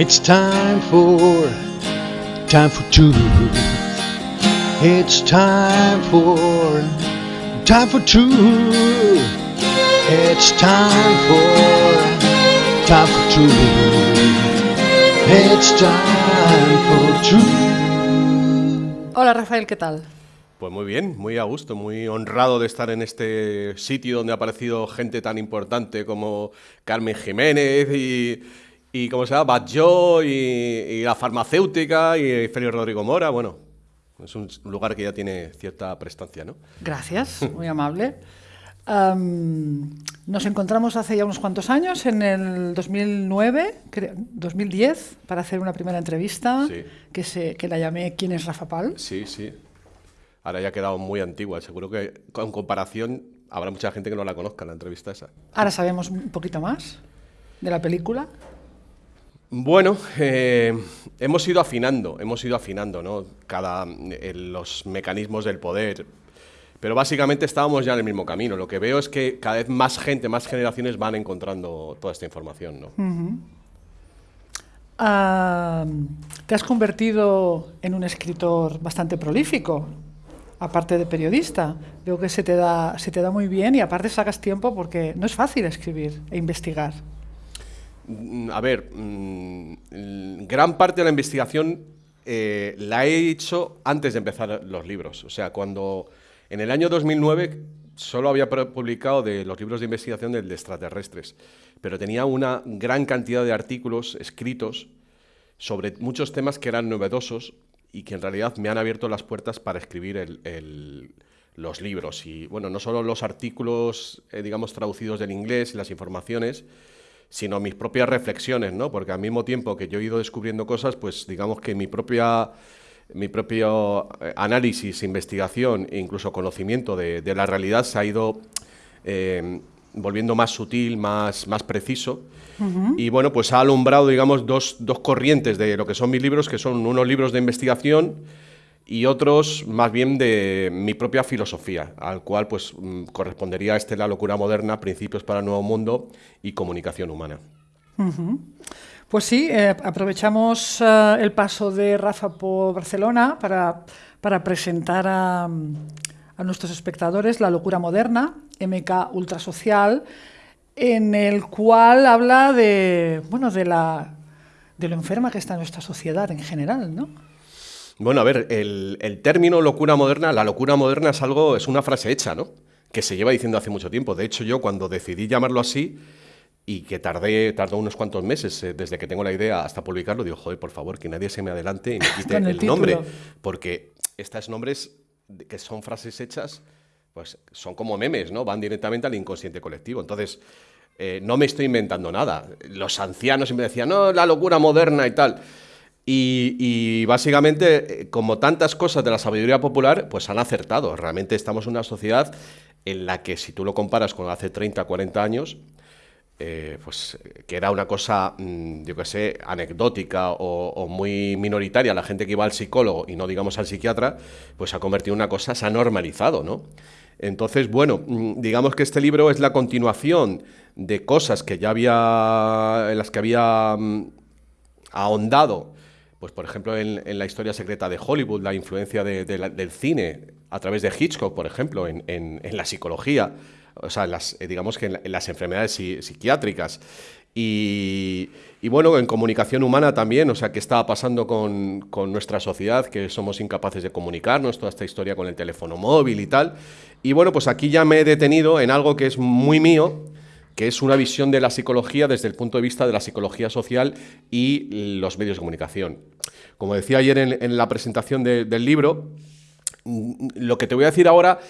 It's time for, time for truth. It's time for, time for truth. It's time for, time for truth. It's time for truth. Hola Rafael, ¿qué tal? Pues muy bien, muy a gusto, muy honrado de estar en este sitio donde ha aparecido gente tan importante como Carmen Jiménez y, y ¿cómo se llama? Batlló y, y la farmacéutica y Félix Rodrigo Mora. Bueno, es un lugar que ya tiene cierta prestancia, ¿no? Gracias, muy amable. Am, nos encontramos hace ya unos cuantos años, en el 2009, creo, 2010, para hacer una primera entrevista Sí. que, se, que la llamé ¿Quién es Rafa Pal? Sí, sí. Ahora ya ha quedado muy antigua. Seguro que con comparación habrá mucha gente que no la conozca la entrevista esa. Ahora sabemos un poquito más de la película. Bueno, eh, hemos ido afinando, hemos ido afinando. Cada, eh, los mecanismos del poder. Pero básicamente estábamos ya en el mismo camino. Lo que veo es que cada vez más gente, más generaciones van encontrando toda esta información, te has convertido en un escritor bastante prolífico, aparte de periodista. Veo que se te da muy bien y aparte sacas tiempo porque no es fácil escribir e investigar. Mm, A ver, mm, gran parte de la investigación eh, la he hecho antes de empezar los libros. O sea, cuando en el año 2009 solo había publicado de los libros de investigación de extraterrestres, pero tenía una gran cantidad de artículos escritos sobre muchos temas que eran novedosos y que en realidad me han abierto las puertas para escribir los libros. Y bueno, no solo los artículos, eh, digamos, traducidos del inglés y las informaciones, sino mis propias reflexiones, ¿no? Porque al mismo tiempo que yo he ido descubriendo cosas, pues digamos que mi propia mi propio eh, análisis, investigación e incluso conocimiento de, de la realidad se ha ido eh, volviendo más sutil, más, más preciso. Y bueno, pues ha alumbrado, digamos, dos, dos corrientes de lo que son mis libros, que son unos libros de investigación y otros más bien de mi propia filosofía, al cual pues mm, correspondería este La locura moderna, Principios para el Nuevo Mundo y Comunicación Humana. Pues sí, eh, aprovechamos eh, el paso de Rafa por Barcelona para, para presentar a, a nuestros espectadores La locura moderna, MK Ultrasocial, en el cual habla de, bueno, de, la, de lo enferma que está nuestra sociedad en general, ¿no? Bueno, a ver, el, el término locura moderna, la locura moderna es algo, es una frase hecha, ¿no? Que se lleva diciendo hace mucho tiempo. De hecho, yo cuando decidí llamarlo así y que tardé, tardó unos cuantos meses eh, desde que tengo la idea hasta publicarlo, digo, joder, por favor, que nadie se me adelante y me quite el, el nombre. Porque estos nombres que son frases hechas, pues son como memes, ¿no? Van directamente al inconsciente colectivo. Entonces, eh, no me estoy inventando nada. Los ancianos siempre decían, no, la locura moderna y tal. Y, básicamente, eh, como tantas cosas de la sabiduría popular, pues han acertado. Realmente estamos en una sociedad en la que, si tú lo comparas con hace 30, 40 años, eh, pues eh, que era una cosa, mm, yo qué sé, anecdótica o, o muy minoritaria, la gente que iba al psicólogo y no digamos al psiquiatra, pues se ha convertido en una cosa, se ha normalizado, ¿no? Entonces, bueno, mm, digamos que este libro es la continuación de cosas que ya había, en las que había mm, ahondado, pues por ejemplo en, la historia secreta de Hollywood, la influencia del cine a través de Hitchcock, por ejemplo, en, la psicología, o sea, las, eh, digamos que en, la- en las enfermedades psi- psiquiátricas. Y, bueno, en comunicación humana también, o sea, qué estaba pasando con nuestra sociedad, que somos incapaces de comunicarnos, toda esta historia con el teléfono móvil y tal. Y bueno, pues aquí ya me he detenido en algo que es muy mío, que es una visión de la psicología desde el punto de vista de la psicología social y los medios de comunicación. Como decía ayer en, en la presentación de- del libro, mm, lo que te voy a decir ahora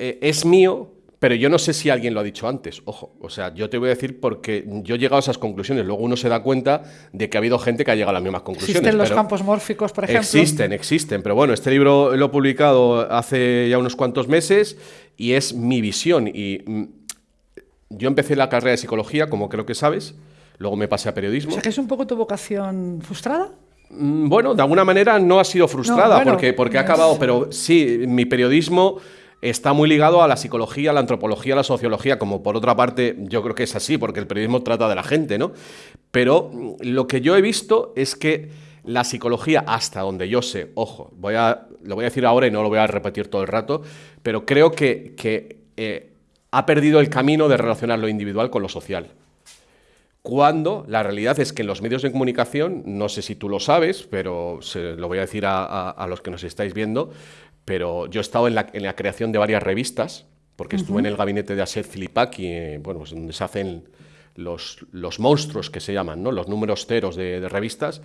eh, es mío, pero yo no sé si alguien lo ha dicho antes. Ojo, o sea, yo te voy a decir porque yo he llegado a esas conclusiones. Luego uno se da cuenta de que ha habido gente que ha llegado a las mismas conclusiones. Existen los campos mórficos, por ejemplo. Existen, existen, pero bueno, este libro lo he publicado hace ya unos cuantos meses y es mi visión. Y mm, yo empecé la carrera de psicología, como creo que sabes, luego me pasé a O periodismo. sea, que es un poco tu vocación frustrada. Mm, Bueno, de alguna manera no ha sido frustrada No, bueno, porque, porque ha acabado, pero sí, mi periodismo está muy ligado a la psicología, a la antropología, a la sociología, como por otra parte yo creo que es así, porque el periodismo trata de la gente, ¿no? Pero mm, lo que yo he visto es que la psicología, hasta donde yo sé, ojo, voy a, lo voy a decir ahora y no lo voy a repetir todo el rato, pero creo que, eh, ha perdido el camino de relacionar lo individual con lo social. Cuando la realidad es que en los medios de comunicación, no sé si tú lo sabes, pero se lo voy a decir a los que nos estáis viendo, pero yo he estado en la, creación de varias revistas, porque estuve en el gabinete de Asher Filipaki, eh, bueno, pues donde se hacen los, los, monstruos que se llaman, ¿no? los números ceros de, revistas,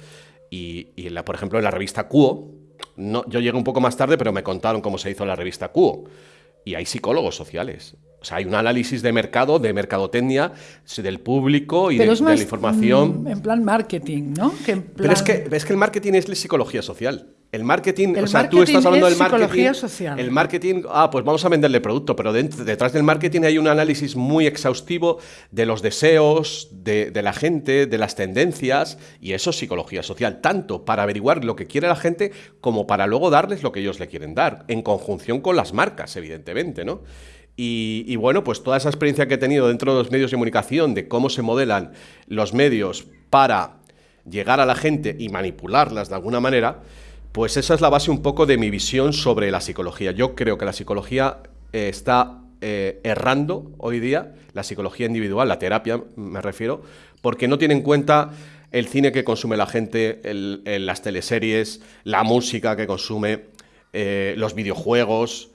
y, y la, por ejemplo en la revista Cuo, no, yo llegué un poco más tarde, pero me contaron cómo se hizo la revista Cuo, y hay psicólogos sociales. O sea, hay un análisis de mercado, de mercadotecnia, del público y de, la información. Mm, en plan marketing, ¿no? Pero es que, es que el marketing es la psicología social. El marketing, o sea, tú estás hablando del marketing. Social. El marketing, ah, pues vamos a venderle producto, pero detrás del marketing hay un análisis muy exhaustivo de los deseos de, la gente, de las tendencias, y eso es psicología social, tanto para averiguar lo que quiere la gente como para luego darles lo que ellos le quieren dar, en conjunción con las marcas, evidentemente, ¿no? Y, y, bueno, pues toda esa experiencia que he tenido dentro de los medios de comunicación, de cómo se modelan los medios para llegar a la gente y manipularlas de alguna manera, pues esa es la base un poco de mi visión sobre la psicología. Yo creo que la psicología eh, está eh, errando hoy día, la psicología individual, la terapia me refiero, porque no tiene en cuenta el cine que consume la gente, las teleseries, la música que consume, eh, los videojuegos.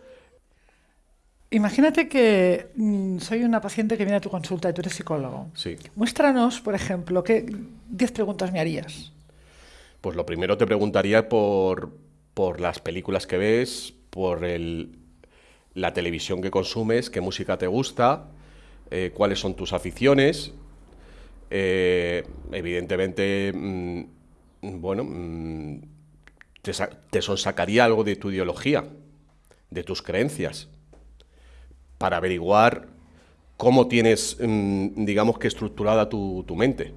Imagínate que mm, soy una paciente que viene a tu consulta y tú eres psicólogo. Sí. Muéstranos, por ejemplo, qué 10 preguntas me harías. Pues lo primero te preguntaría por, las películas que ves, por la televisión que consumes, qué música te gusta, eh, cuáles son tus aficiones. Eh, evidentemente, mm, bueno, mm, te, te sonsacaría algo de tu ideología, de tus creencias, para averiguar cómo tienes, mm, digamos que estructurada tu, tu mente.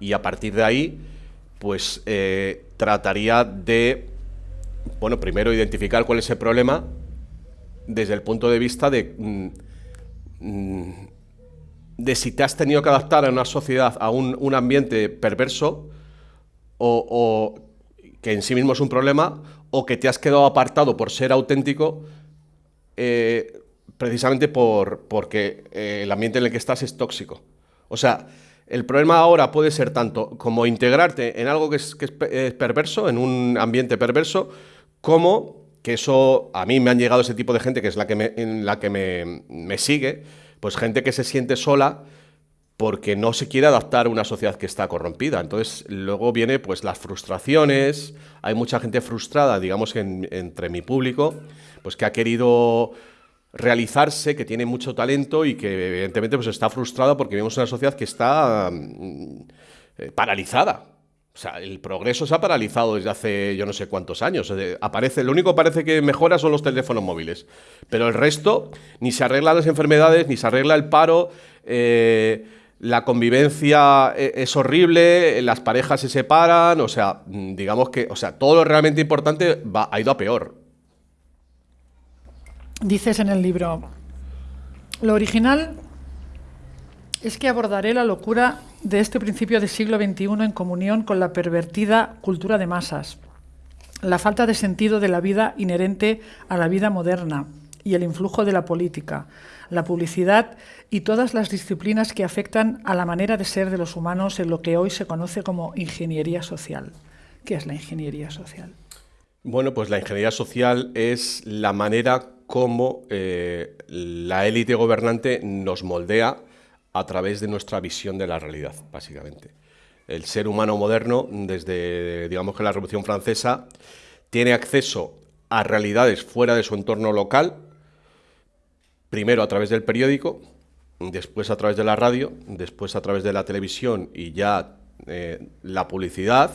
Y a partir de ahí pues eh, trataría de, bueno, primero identificar cuál es el problema desde el punto de vista de, mm, mm, de si te has tenido que adaptar a una sociedad, a un, ambiente perverso, o, que en sí mismo es un problema, o que te has quedado apartado por ser auténtico, eh, precisamente por, porque eh, el ambiente en el que estás es tóxico. O sea, el problema ahora puede ser tanto como integrarte en algo que es, perverso, en un ambiente perverso, como que eso, a mí me han llegado ese tipo de gente que es la que me, en la que me, sigue, pues gente que se siente sola porque no se quiere adaptar a una sociedad que está corrompida. Entonces, luego viene pues las frustraciones, hay mucha gente frustrada, digamos, entre mi público, pues que ha querido realizarse, que tiene mucho talento y que evidentemente pues, está frustrada porque vemos una sociedad que está mm, eh, paralizada. O sea, el progreso se ha paralizado desde hace yo no sé cuántos años. aparece, lo único que parece que mejora son los teléfonos móviles. Pero el resto, ni se arreglan las enfermedades, ni se arregla el paro. Eh, la convivencia eh, es horrible, las parejas se separan, o sea, mm, digamos que, o sea, todo lo realmente importante va, ha ido a peor. Dices en el libro, lo original es que abordaré la locura de este principio del siglo XXI en comunión con la pervertida cultura de masas, la falta de sentido de la vida inherente a la vida moderna y el influjo de la política, la publicidad y todas las disciplinas que afectan a la manera de ser de los humanos en lo que hoy se conoce como ingeniería social. ¿Qué es la ingeniería social? Bueno, pues la ingeniería social es la manera como eh, la élite gobernante nos moldea a través de nuestra visión de la realidad, básicamente. El ser humano moderno, desde digamos que la Revolución Francesa, tiene acceso a realidades fuera de su entorno local, primero a través del periódico, después a través de la radio, después a través de la televisión y ya eh, la publicidad,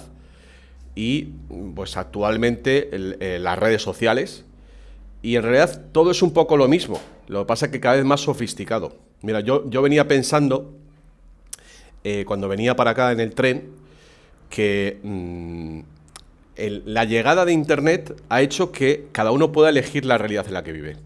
y pues actualmente eh, las redes sociales. Y en realidad todo es un poco lo mismo, lo que pasa es que cada vez más sofisticado. Mira, yo, yo venía pensando, eh, cuando venía para acá en el tren, que mm, la llegada de Internet ha hecho que cada uno pueda elegir la realidad en la que vive.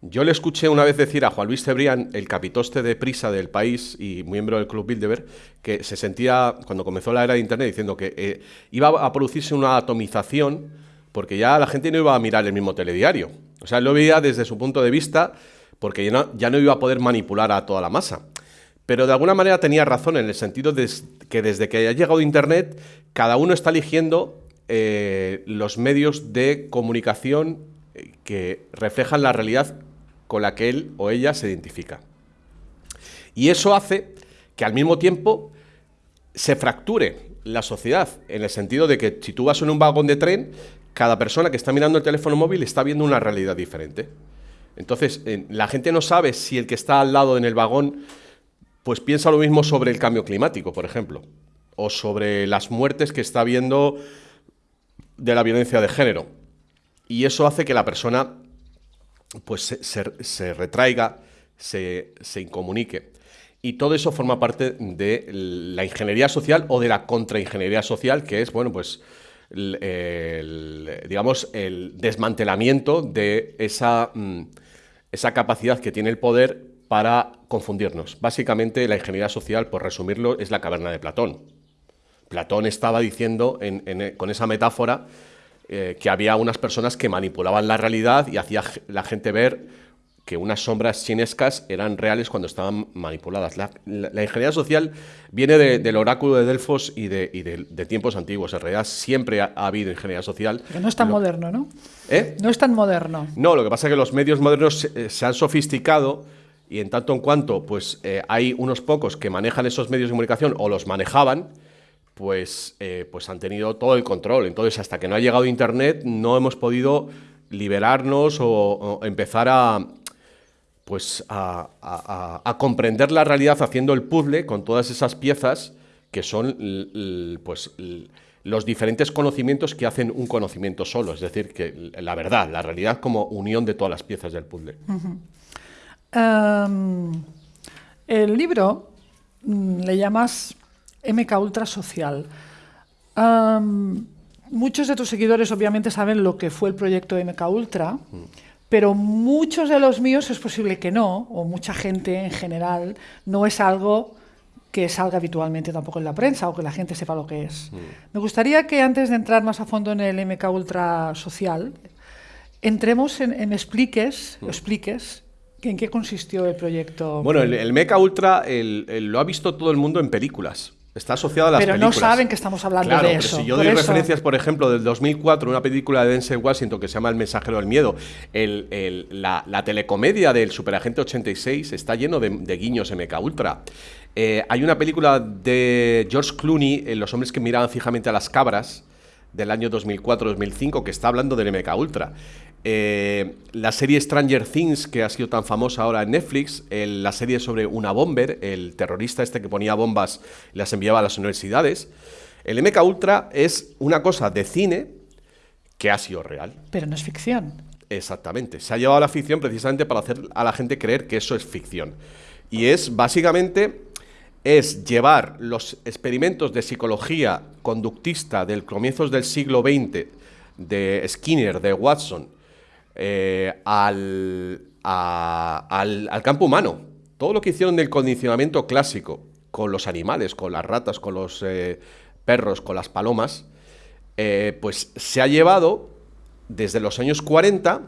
Yo le escuché una vez decir a Juan Luis Cebrián, el capitoste de prisa del país y miembro del Club Bilderberg, que se sentía, cuando comenzó la era de Internet, diciendo que eh, iba a producirse una atomización porque ya la gente no iba a mirar el mismo telediario. O sea, él lo veía desde su punto de vista porque ya no, iba a poder manipular a toda la masa. Pero de alguna manera tenía razón en el sentido de que desde que ha llegado Internet, cada uno está eligiendo eh, los medios de comunicación eh, que reflejan la realidad con la que él o ella se identifica. Y eso hace que al mismo tiempo se fracture la sociedad, en el sentido de que si tú vas en un vagón de tren, cada persona que está mirando el teléfono móvil está viendo una realidad diferente. Entonces, la gente no sabe si el que está al lado en el vagón, pues piensa lo mismo sobre el cambio climático, por ejemplo, o sobre las muertes que está viendo de la violencia de género. Y eso hace que la persona pues se, retraiga, se, incomunique. Y todo eso forma parte de la ingeniería social o de la contraingeniería social, que es, bueno, pues, el, digamos, el desmantelamiento de esa, mm, esa capacidad que tiene el poder para confundirnos. Básicamente, la ingeniería social, por resumirlo, es la caverna de Platón. Platón estaba diciendo con esa metáfora eh, que había unas personas que manipulaban la realidad y hacía la gente ver que unas sombras chinescas eran reales cuando estaban manipuladas. La, ingeniería social viene del oráculo de Delfos y, de, tiempos antiguos. En realidad siempre ha, habido ingeniería social. Pero no es tan moderno, ¿no? ¿Eh? No es tan moderno. No, lo que pasa es que los medios modernos se, eh, han sofisticado y en tanto en cuanto pues, hay unos pocos que manejan esos medios de comunicación o los manejaban, pues, eh, pues han tenido todo el control. Entonces, hasta que no ha llegado Internet, no hemos podido liberarnos o, empezar a, pues, a, comprender la realidad haciendo el puzzle con todas esas piezas que son pues, los diferentes conocimientos que hacen un conocimiento solo, es decir, que la verdad, la realidad como unión de todas las piezas del puzzle. Em, el libro mm, le llamas MK Ultra Social. muchos de tus seguidores obviamente saben lo que fue el proyecto MK Ultra, pero muchos de los míos es posible que no, o mucha gente en general, no es algo que salga habitualmente tampoco en la prensa o que la gente sepa lo que es. Me gustaría que antes de entrar más a fondo en el MK Ultra Social, entremos en, expliques, expliques ¿En qué consistió el proyecto? Bueno, el, MK Ultra lo ha visto todo el mundo en películas. Está asociado a las pero películas. Pero no saben que estamos hablando de eso. si yo doy referencias, por ejemplo, del 2004, una película de Denzel Washington que se llama El mensajero del miedo, la, telecomedia del Superagente 86 está lleno de, guiños MK Ultra. Eh, hay una película de George Clooney, Los hombres que miraban fijamente a las cabras, del año 2004-2005, que está hablando del MK Ultra. Eh, la serie Stranger Things, que ha sido tan famosa ahora en Netflix, la serie sobre una bomber, el terrorista este que ponía bombas y las enviaba a las universidades. El MK Ultra es una cosa de cine que ha sido real. Pero no es ficción. Exactamente. Se ha llevado a la ficción precisamente para hacer a la gente creer que eso es ficción. Y es básicamente es llevar los experimentos de psicología conductista del comienzos del siglo XX de Skinner, de Watson, eh, al, al, campo humano. Todo lo que hicieron del condicionamiento clásico con los animales, con las ratas, con los eh, perros, con las palomas, eh, pues se ha llevado desde los años 40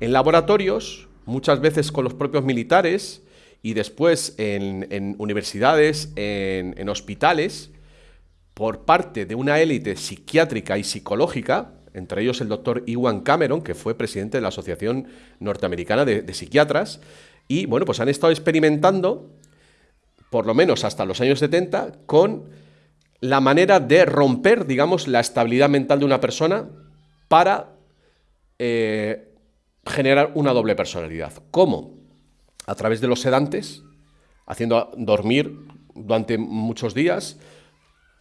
en laboratorios, muchas veces con los propios militares y después en, universidades, en, en hospitales, por parte de una élite psiquiátrica y psicológica entre ellos el doctor Iwan Cameron, que fue presidente de la Asociación Norteamericana de, Psiquiatras, y bueno, pues han estado experimentando, por lo menos hasta los años 70, con la manera de romper, digamos, la estabilidad mental de una persona para eh, generar una doble personalidad. ¿Cómo? A través de los sedantes, haciendo dormir durante muchos días,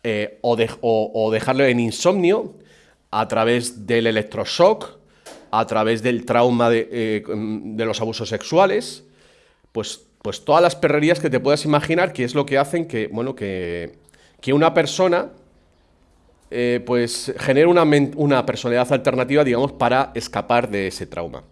eh, o, o, dejarlo en insomnio, a través del electroshock, a través del trauma de, eh, los abusos sexuales, pues, pues todas las perrerías que te puedas imaginar, que es lo que hacen que, bueno, que, que una persona eh, pues genere una, una, personalidad alternativa, digamos, para escapar de ese trauma.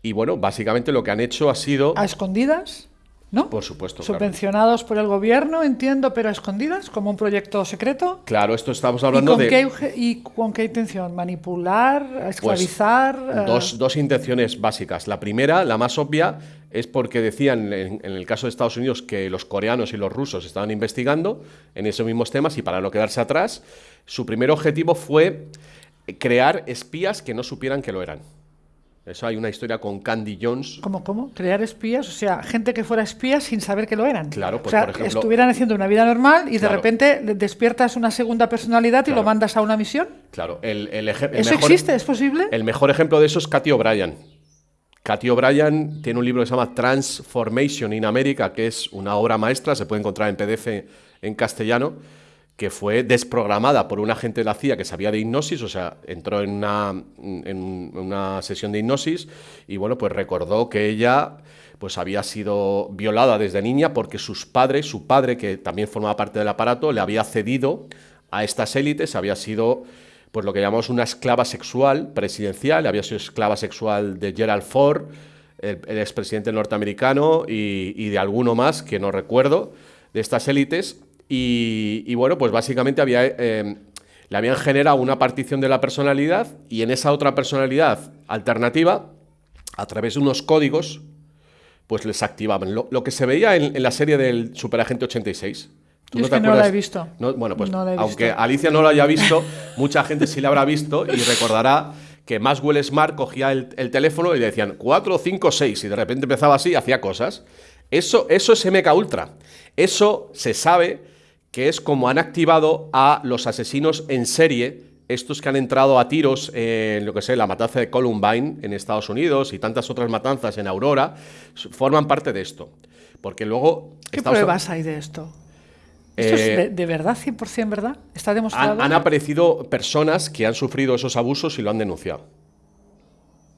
Y bueno, básicamente lo que han hecho ha sido... ¿A escondidas? ¿No? Por supuesto. Subvencionados por el gobierno, entiendo, pero a escondidas, como un proyecto secreto. Claro, esto estamos hablando ¿Y con de... Qué, ¿Y con qué intención? ¿Manipular? Pues, ¿Esclavizar? dos, dos, intenciones básicas. La primera, la más obvia, es porque decían en, en, el caso de Estados Unidos que los coreanos y los rusos estaban investigando en esos mismos temas y para no quedarse atrás, su primer objetivo fue crear espías que no supieran que lo eran. Eso hay una historia con Candy Jones. ¿Cómo, cómo? ¿Crear espías? O sea, gente que fuera espía sin saber que lo eran. Claro, pues o sea, por ejemplo. estuvieran haciendo una vida normal y Claro. de repente despiertas una segunda personalidad y Claro. lo mandas a una misión. Claro, el, el el ¿Eso mejor, existe? ¿Es posible? El mejor ejemplo de eso es Cathy O'Brien. Cathy O'Brien tiene un libro que se llama Transformation in America, que es una obra maestra, se puede encontrar en PDF en castellano, que fue desprogramada por un agente de la CIA que sabía de hipnosis, o sea, entró en una, en una sesión de hipnosis y bueno, pues recordó que ella pues había sido violada desde niña porque sus padres, su padre, que también formaba parte del aparato, le había cedido a estas élites, había sido pues lo que llamamos una esclava sexual presidencial, había sido esclava sexual de Gerald Ford, el, el expresidente norteamericano, y, y de alguno más que no recuerdo, de estas élites, y, y bueno, pues básicamente había, eh, le habían generado una partición de la personalidad y en esa otra personalidad alternativa, a través de unos códigos, pues les activaban. Lo, lo que se veía en, en la serie del Superagente 86. Yo es que no la he visto. No, bueno, pues No aunque visto. Alicia no lo haya visto, mucha gente sí la habrá visto y recordará que Maxwell Smart cogía el, el teléfono y le decían 4, 5, 6 y de repente empezaba así y hacía cosas. Eso, eso es MK Ultra. Eso se sabe que es como han activado a los asesinos en serie, estos que han entrado a tiros en lo que sé, la matanza de Columbine en Estados Unidos y tantas otras matanzas en Aurora, forman parte de esto. Porque luego... ¿Qué Estados- pruebas hay de esto? ¿Esto Eh, es de, de verdad, 100% verdad? ¿Está demostrado? Han, han aparecido personas que han sufrido esos abusos y lo han denunciado.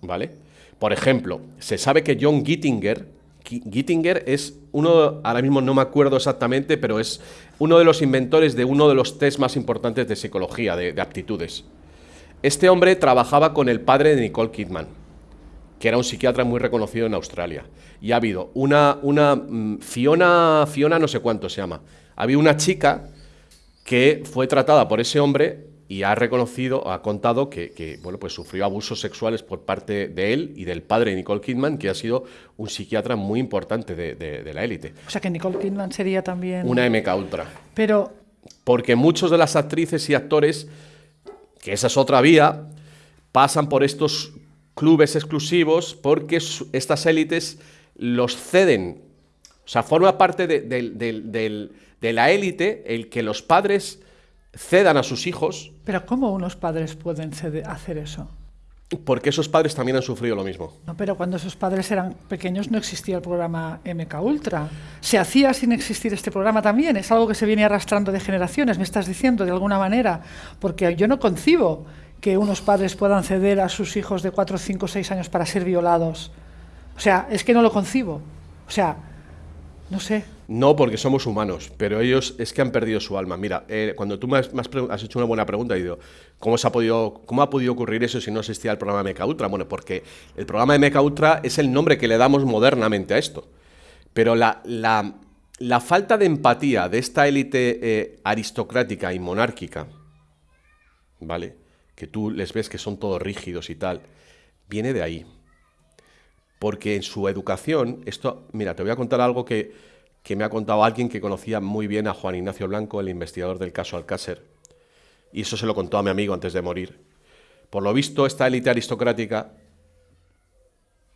¿Vale? Por ejemplo, se sabe que John Gittinger, Gi- Gittinger es uno, ahora mismo no me acuerdo exactamente, pero es uno de los inventores de uno de los test más importantes de psicología, de, de aptitudes. Este hombre trabajaba con el padre de Nicole Kidman, que era un psiquiatra muy reconocido en Australia. Y ha habido una, una mm, Fiona, Fiona no sé cuánto se llama. Ha habido una chica que fue tratada por ese hombre y ha reconocido, ha contado que, que, bueno, pues sufrió abusos sexuales por parte de él y del padre de Nicole Kidman, que ha sido un psiquiatra muy importante de, de- de la élite. O sea, que Nicole Kidman sería también... Una MK Ultra. Pero, Porque muchos de las actrices y actores, que esa es otra vía, pasan por estos clubes exclusivos porque estas élites los ceden. O sea, forma parte de la élite el que los padres cedan a sus hijos pero ¿cómo unos padres pueden hacer eso? porque esos padres también han sufrido lo mismo. No, pero cuando esos padres eran pequeños no existía el programa MK Ultra. Se hacía sin existir este programa también. Es algo que se viene arrastrando de generaciones, me estás diciendo, de alguna manera. Porque yo no concibo que unos padres puedan ceder a sus hijos de 4, 5, 6 años para ser violados. O sea, es que no lo concibo. O sea, no sé. No, porque somos humanos, pero ellos es que han perdido su alma. Mira, eh, cuando tú me has, hecho una buena pregunta, y digo, ¿cómo, se ha podido, ¿cómo ha podido ocurrir eso si no existía el programa MK Ultra? Bueno, porque el programa MK Ultra es el nombre que le damos modernamente a esto. Pero la, la- la falta de empatía de esta élite eh, aristocrática y monárquica, ¿vale? Que tú les ves que son todos rígidos y tal, viene de ahí. Porque en su educación, esto, mira, te voy a contar algo que, que me ha contado alguien que conocía muy bien a Juan Ignacio Blanco, el investigador del caso Alcácer. Y eso se lo contó a mi amigo antes de morir. Por lo visto, esta élite aristocrática,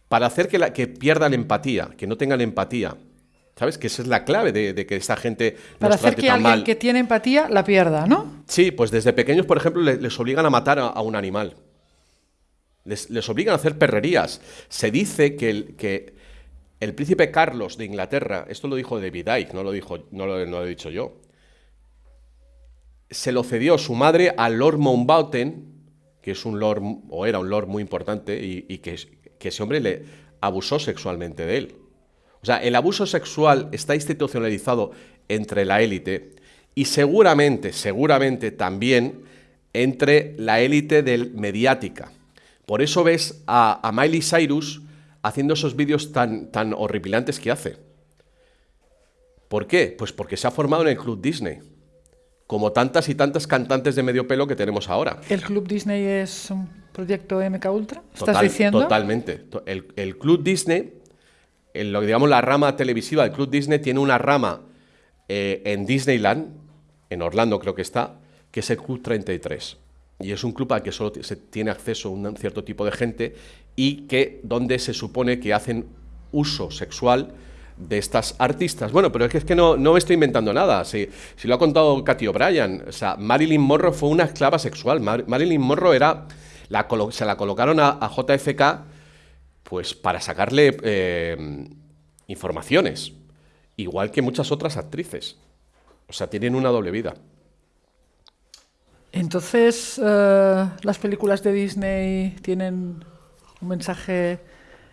para hacer que, la, que pierdan empatía, que no tengan empatía, ¿sabes? Que esa es la clave de, de que esta gente Para nos hacer trate que alguien mal. que tiene empatía la pierda, ¿no? Sí, pues desde pequeños, por ejemplo, le- les, obligan a matar a, a un animal. Les, les obligan a hacer perrerías. Se dice que el, que el príncipe Carlos de Inglaterra, esto lo dijo David Icke, no lo, dijo, no lo, he dicho yo, se lo cedió su madre al Lord Mountbatten, que es un lord, o era un lord muy importante, y, que, que ese hombre le abusó sexualmente de él. O sea, el abuso sexual está institucionalizado entre la élite y seguramente, seguramente también entre la élite del mediática. Por eso ves a, a Miley Cyrus haciendo esos vídeos tan, tan horripilantes que hace. ¿Por qué? Pues porque se ha formado en el Club Disney, como tantas y tantas cantantes de medio pelo que tenemos ahora. ¿El Club Disney es un proyecto MK Ultra? ¿Estás diciendo? Totalmente. El, Club Disney, lo que digamos la rama televisiva del Club Disney, tiene una rama eh, en Disneyland, en Orlando creo que está, que es el Club 33 y es un club al que solo se tiene acceso un cierto tipo de gente y que donde se supone que hacen uso sexual de estas artistas. Bueno, pero es que, no, no me estoy inventando nada. Si, si lo ha contado Katy O'Brien, o sea, Marilyn Monroe fue una esclava sexual. Marilyn Monroe era, se la colocaron a, JFK pues para sacarle eh, informaciones, igual que muchas otras actrices. O sea, tienen una doble vida. Entonces, eh, las películas de Disney tienen un mensaje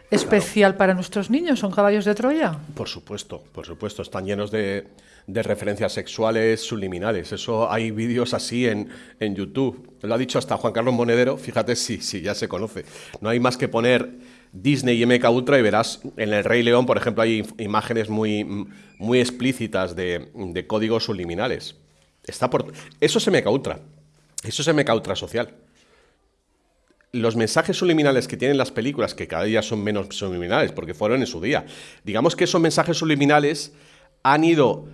especial para nuestros niños, son caballos de Troya. Por supuesto, por supuesto, están llenos de, referencias sexuales subliminales. Eso hay vídeos así en, YouTube. Lo ha dicho hasta Juan Carlos Monedero, fíjate si, si ya se conoce. No hay más que poner Disney y MK Ultra y verás en el Rey León, por ejemplo, hay imágenes muy, muy explícitas de, de códigos subliminales. Está por... Eso es MK Ultra. Eso se me cautra social. Los mensajes subliminales que tienen las películas, que cada día son menos subliminales, porque fueron en su día, digamos que esos mensajes subliminales han ido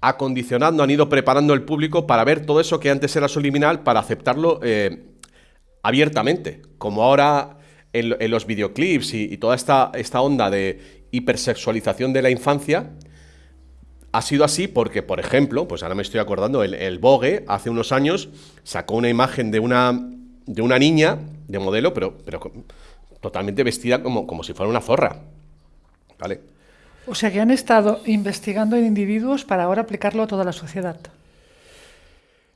acondicionando, han ido preparando el público para ver todo eso que antes era subliminal, para aceptarlo eh, abiertamente, como ahora en, los videoclips y, toda esta, esta onda de hipersexualización de la infancia, ha sido así porque, por ejemplo, pues ahora me estoy acordando, el, Vogue hace unos años sacó una imagen de una, de una niña de modelo, pero, pero totalmente vestida como, como si fuera una zorra. ¿Vale? O sea que han estado investigando en individuos para ahora aplicarlo a toda la sociedad.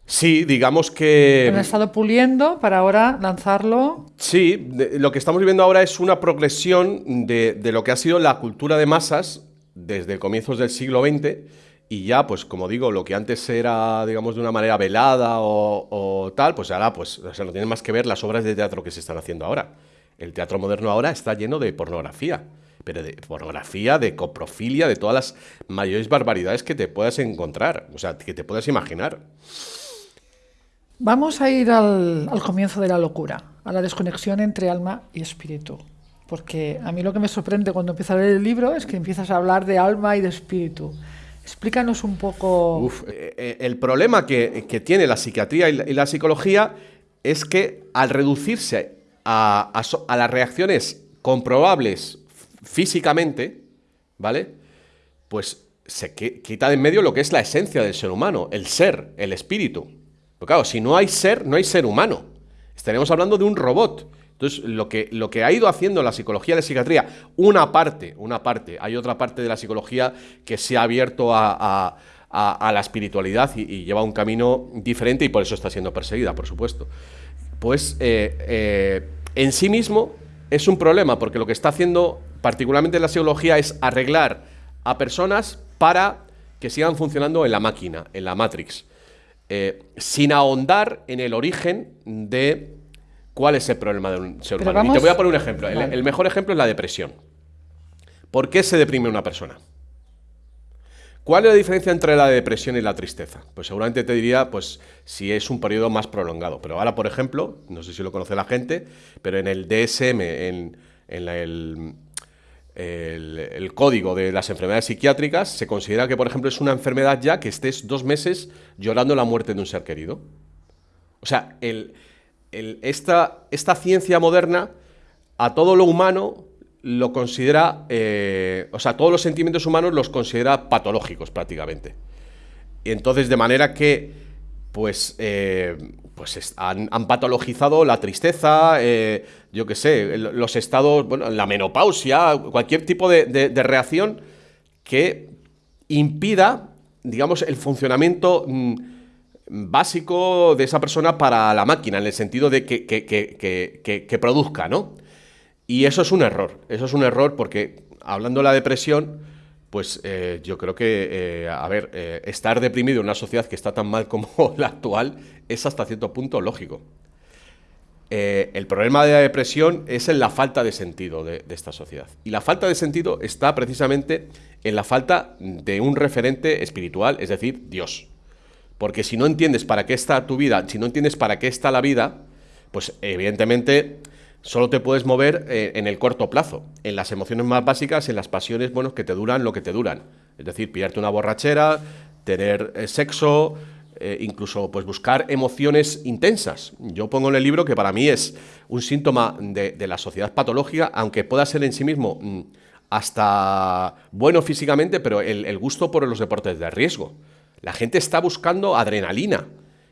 Sí, digamos que... Han estado puliendo para ahora lanzarlo. Sí, lo que estamos viviendo ahora es una progresión de, de, lo que ha sido la cultura de masas desde comienzos del siglo XX y ya, pues como digo, lo que antes era, digamos, de una manera velada o, tal, pues ahora, pues, o sea, no tiene más que ver las obras de teatro que se están haciendo ahora. El teatro moderno ahora está lleno de pornografía, pero de pornografía, de coprofilia, de todas las mayores barbaridades que te puedas encontrar, o sea, que te puedas imaginar. Vamos a ir al comienzo de la locura, a la desconexión entre alma y espíritu porque a mí lo que me sorprende cuando empiezo a leer el libro es que empiezas a hablar de alma y de espíritu. Explícanos un poco... Eh, eh, el problema que, tiene la psiquiatría y la, psicología es que al reducirse a, las reacciones comprobables físicamente, ¿vale? Pues se quita de en medio lo que es la esencia del ser humano, el ser, el espíritu. Pero claro, si no hay ser, no hay ser humano. Estaremos hablando de un robot. Entonces, lo que, lo que ha ido haciendo la psicología de psiquiatría, una parte, una parte, hay otra parte de la psicología que se ha abierto a, la espiritualidad y, lleva un camino diferente y por eso está siendo perseguida, por supuesto. Pues eh, eh, en sí mismo es un problema, porque lo que está haciendo particularmente la psicología es arreglar a personas para que sigan funcionando en la máquina, en la Matrix, eh, sin ahondar en el origen de ¿Cuál es el problema de un ser humano? Y te voy a poner un ejemplo. El, mejor ejemplo es la depresión. ¿Por qué se deprime una persona? ¿Cuál es la diferencia entre la depresión y la tristeza? Pues seguramente te diría, pues, si es un periodo más prolongado. Pero ahora, por ejemplo, no sé si lo conoce la gente, pero en el DSM, en, el, el, código de las enfermedades psiquiátricas, se considera que, por ejemplo, es una enfermedad ya que estés dos meses llorando la muerte de un ser querido. O sea, el, esta, esta, ciencia moderna a todo lo humano lo considera, eh, o sea, todos los sentimientos humanos los considera patológicos prácticamente. Y entonces, de manera que, pues, eh, pues han, patologizado la tristeza, eh, yo qué sé, los estados, bueno, la menopausia, cualquier tipo de, reacción que impida, digamos, el funcionamiento mm, básico de esa persona para la máquina, en el sentido de que, que, produzca, ¿no? Y eso es un error, eso es un error porque hablando de la depresión, pues eh, yo creo que, eh, a ver, eh, estar deprimido en una sociedad que está tan mal como la actual es hasta cierto punto lógico. el problema de la depresión es en la falta de sentido de, esta sociedad. Y la falta de sentido está precisamente en la falta de un referente espiritual, es decir, Dios. Porque si no entiendes para qué está tu vida, si no entiendes para qué está la vida, pues evidentemente solo te puedes mover eh, en el corto plazo, en las emociones más básicas, en las pasiones, bueno, que te duran lo que te duran. Es decir, pillarte una borrachera, tener eh, sexo, eh, incluso pues buscar emociones intensas. Yo pongo en el libro que para mí es un síntoma de, la sociedad patológica, aunque pueda ser en sí mismo mm, hasta bueno físicamente, pero el gusto por los deportes de riesgo. La gente está buscando adrenalina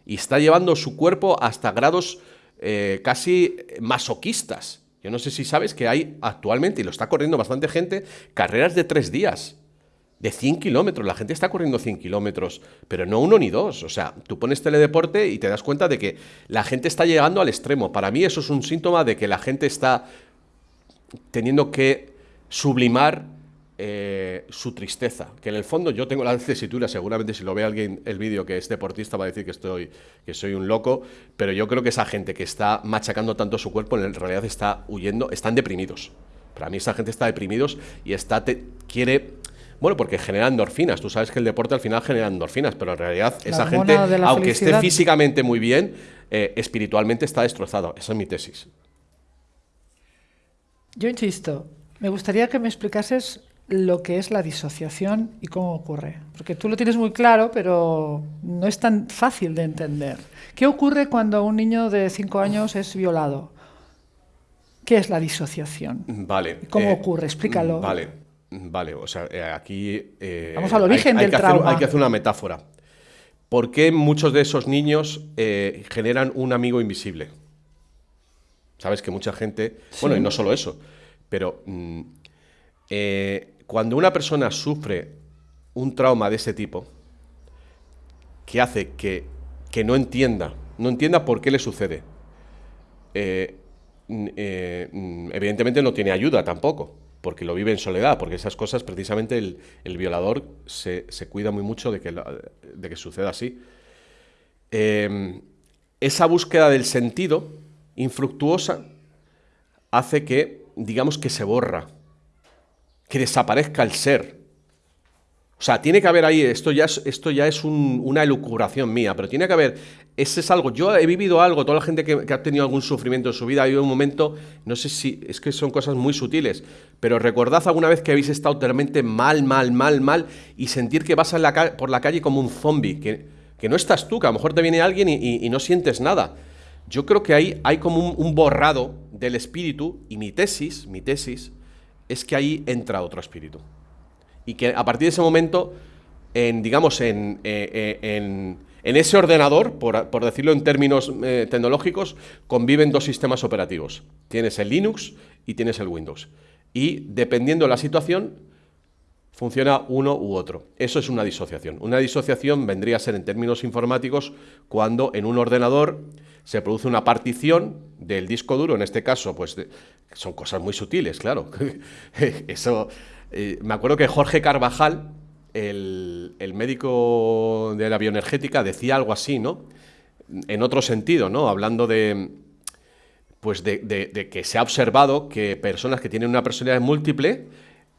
y está llevando su cuerpo hasta grados eh, casi masoquistas. Yo no sé si sabes que hay actualmente, y lo está corriendo bastante gente, carreras de tres días, de 100 kilómetros. La gente está corriendo 100 kilómetros, pero no uno ni dos. O sea, tú pones teledeporte y te das cuenta de que la gente está llegando al extremo. Para mí eso es un síntoma de que la gente está teniendo que sublimar eh, su tristeza. Que en el fondo yo tengo la tesitura, seguramente si lo ve alguien el vídeo que es deportista va a decir que, estoy, que soy un loco, pero yo creo que esa gente que está machacando tanto su cuerpo en realidad está huyendo, están deprimidos. Para mí esa gente está deprimidos y está te, quiere bueno, porque genera endorfinas. Tú sabes que el deporte al final genera endorfinas, pero en realidad la esa gente, aunque felicidad. esté físicamente muy bien, eh, espiritualmente está destrozado. Esa es mi tesis. Yo insisto, me gustaría que me explicases lo que es la disociación y cómo ocurre. Porque tú lo tienes muy claro, pero no es tan fácil de entender. ¿Qué ocurre cuando un niño de 5 años es violado? ¿Qué es la disociación? Vale. ¿Cómo eh, ocurre? Explícalo. Vale, vale. O sea, eh, aquí... Eh, Vamos al origen hay, hay del trauma. Hacer, hay que hacer una metáfora. ¿Por qué muchos de esos niños eh, generan un amigo invisible? Sabes que mucha gente... Sí. Bueno, y no solo eso, pero... Mm, eh, cuando una persona sufre un trauma de ese tipo, que hace que, que no entienda, no entienda por qué le sucede, eh, eh, evidentemente no tiene ayuda tampoco, porque lo vive en soledad, porque esas cosas precisamente el, el violador se, se, cuida muy mucho de que, de que suceda así. Eh, esa búsqueda del sentido infructuosa hace que, digamos que se borra, que desaparezca el ser. O sea, tiene que haber ahí, esto ya es, esto ya es un, una elucubración mía, pero tiene que haber, ese es algo, yo he vivido algo, toda la gente que, ha tenido algún sufrimiento en su vida, ha habido un momento, no sé si, es que son cosas muy sutiles, pero recordad alguna vez que habéis estado totalmente mal, mal, mal, mal, y sentir que vas la, por la calle como un zombie, que, no estás tú, que a lo mejor te viene alguien y, no sientes nada. Yo creo que ahí hay como un borrado del espíritu, y mi tesis, mi tesis, es que ahí entra otro espíritu. Y que a partir de ese momento, en, digamos, en, eh, en, en ese ordenador, por, por, decirlo en términos eh, tecnológicos, conviven dos sistemas operativos. Tienes el Linux y tienes el Windows. Y dependiendo de la situación, funciona uno u otro. Eso es una disociación. Una disociación vendría a ser en términos informáticos cuando en un ordenador se produce una partición del disco duro, en este caso, pues de, son cosas muy sutiles, claro. Eso, eh, me acuerdo que Jorge Carvajal, el, el, médico de la bioenergética, decía algo así, ¿no? En otro sentido, ¿no? Hablando de, pues de, que se ha observado que personas que tienen una personalidad múltiple,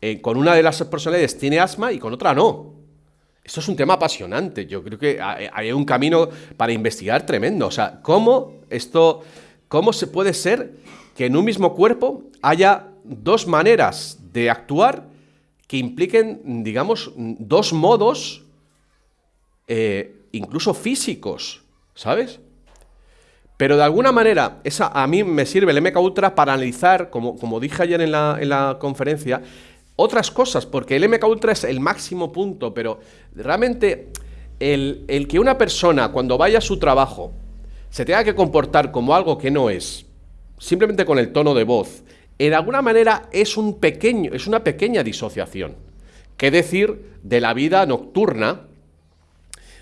eh, con una de las personalidades tiene asma y con otra no. Esto es un tema apasionante. Yo creo que hay un camino para investigar tremendo. O sea, ¿cómo esto, cómo se puede ser que en un mismo cuerpo haya dos maneras de actuar que impliquen, digamos, dos modos, eh, incluso físicos, ¿sabes? Pero de alguna manera, esa, a mí me sirve el MK Ultra para analizar, como, como dije ayer en la, en la conferencia, otras cosas, porque el MK Ultra es el máximo punto, pero realmente el, el, que una persona cuando vaya a su trabajo se tenga que comportar como algo que no es, simplemente con el tono de voz, en alguna manera es, un pequeño, es una pequeña disociación. ¿Qué decir de la vida nocturna,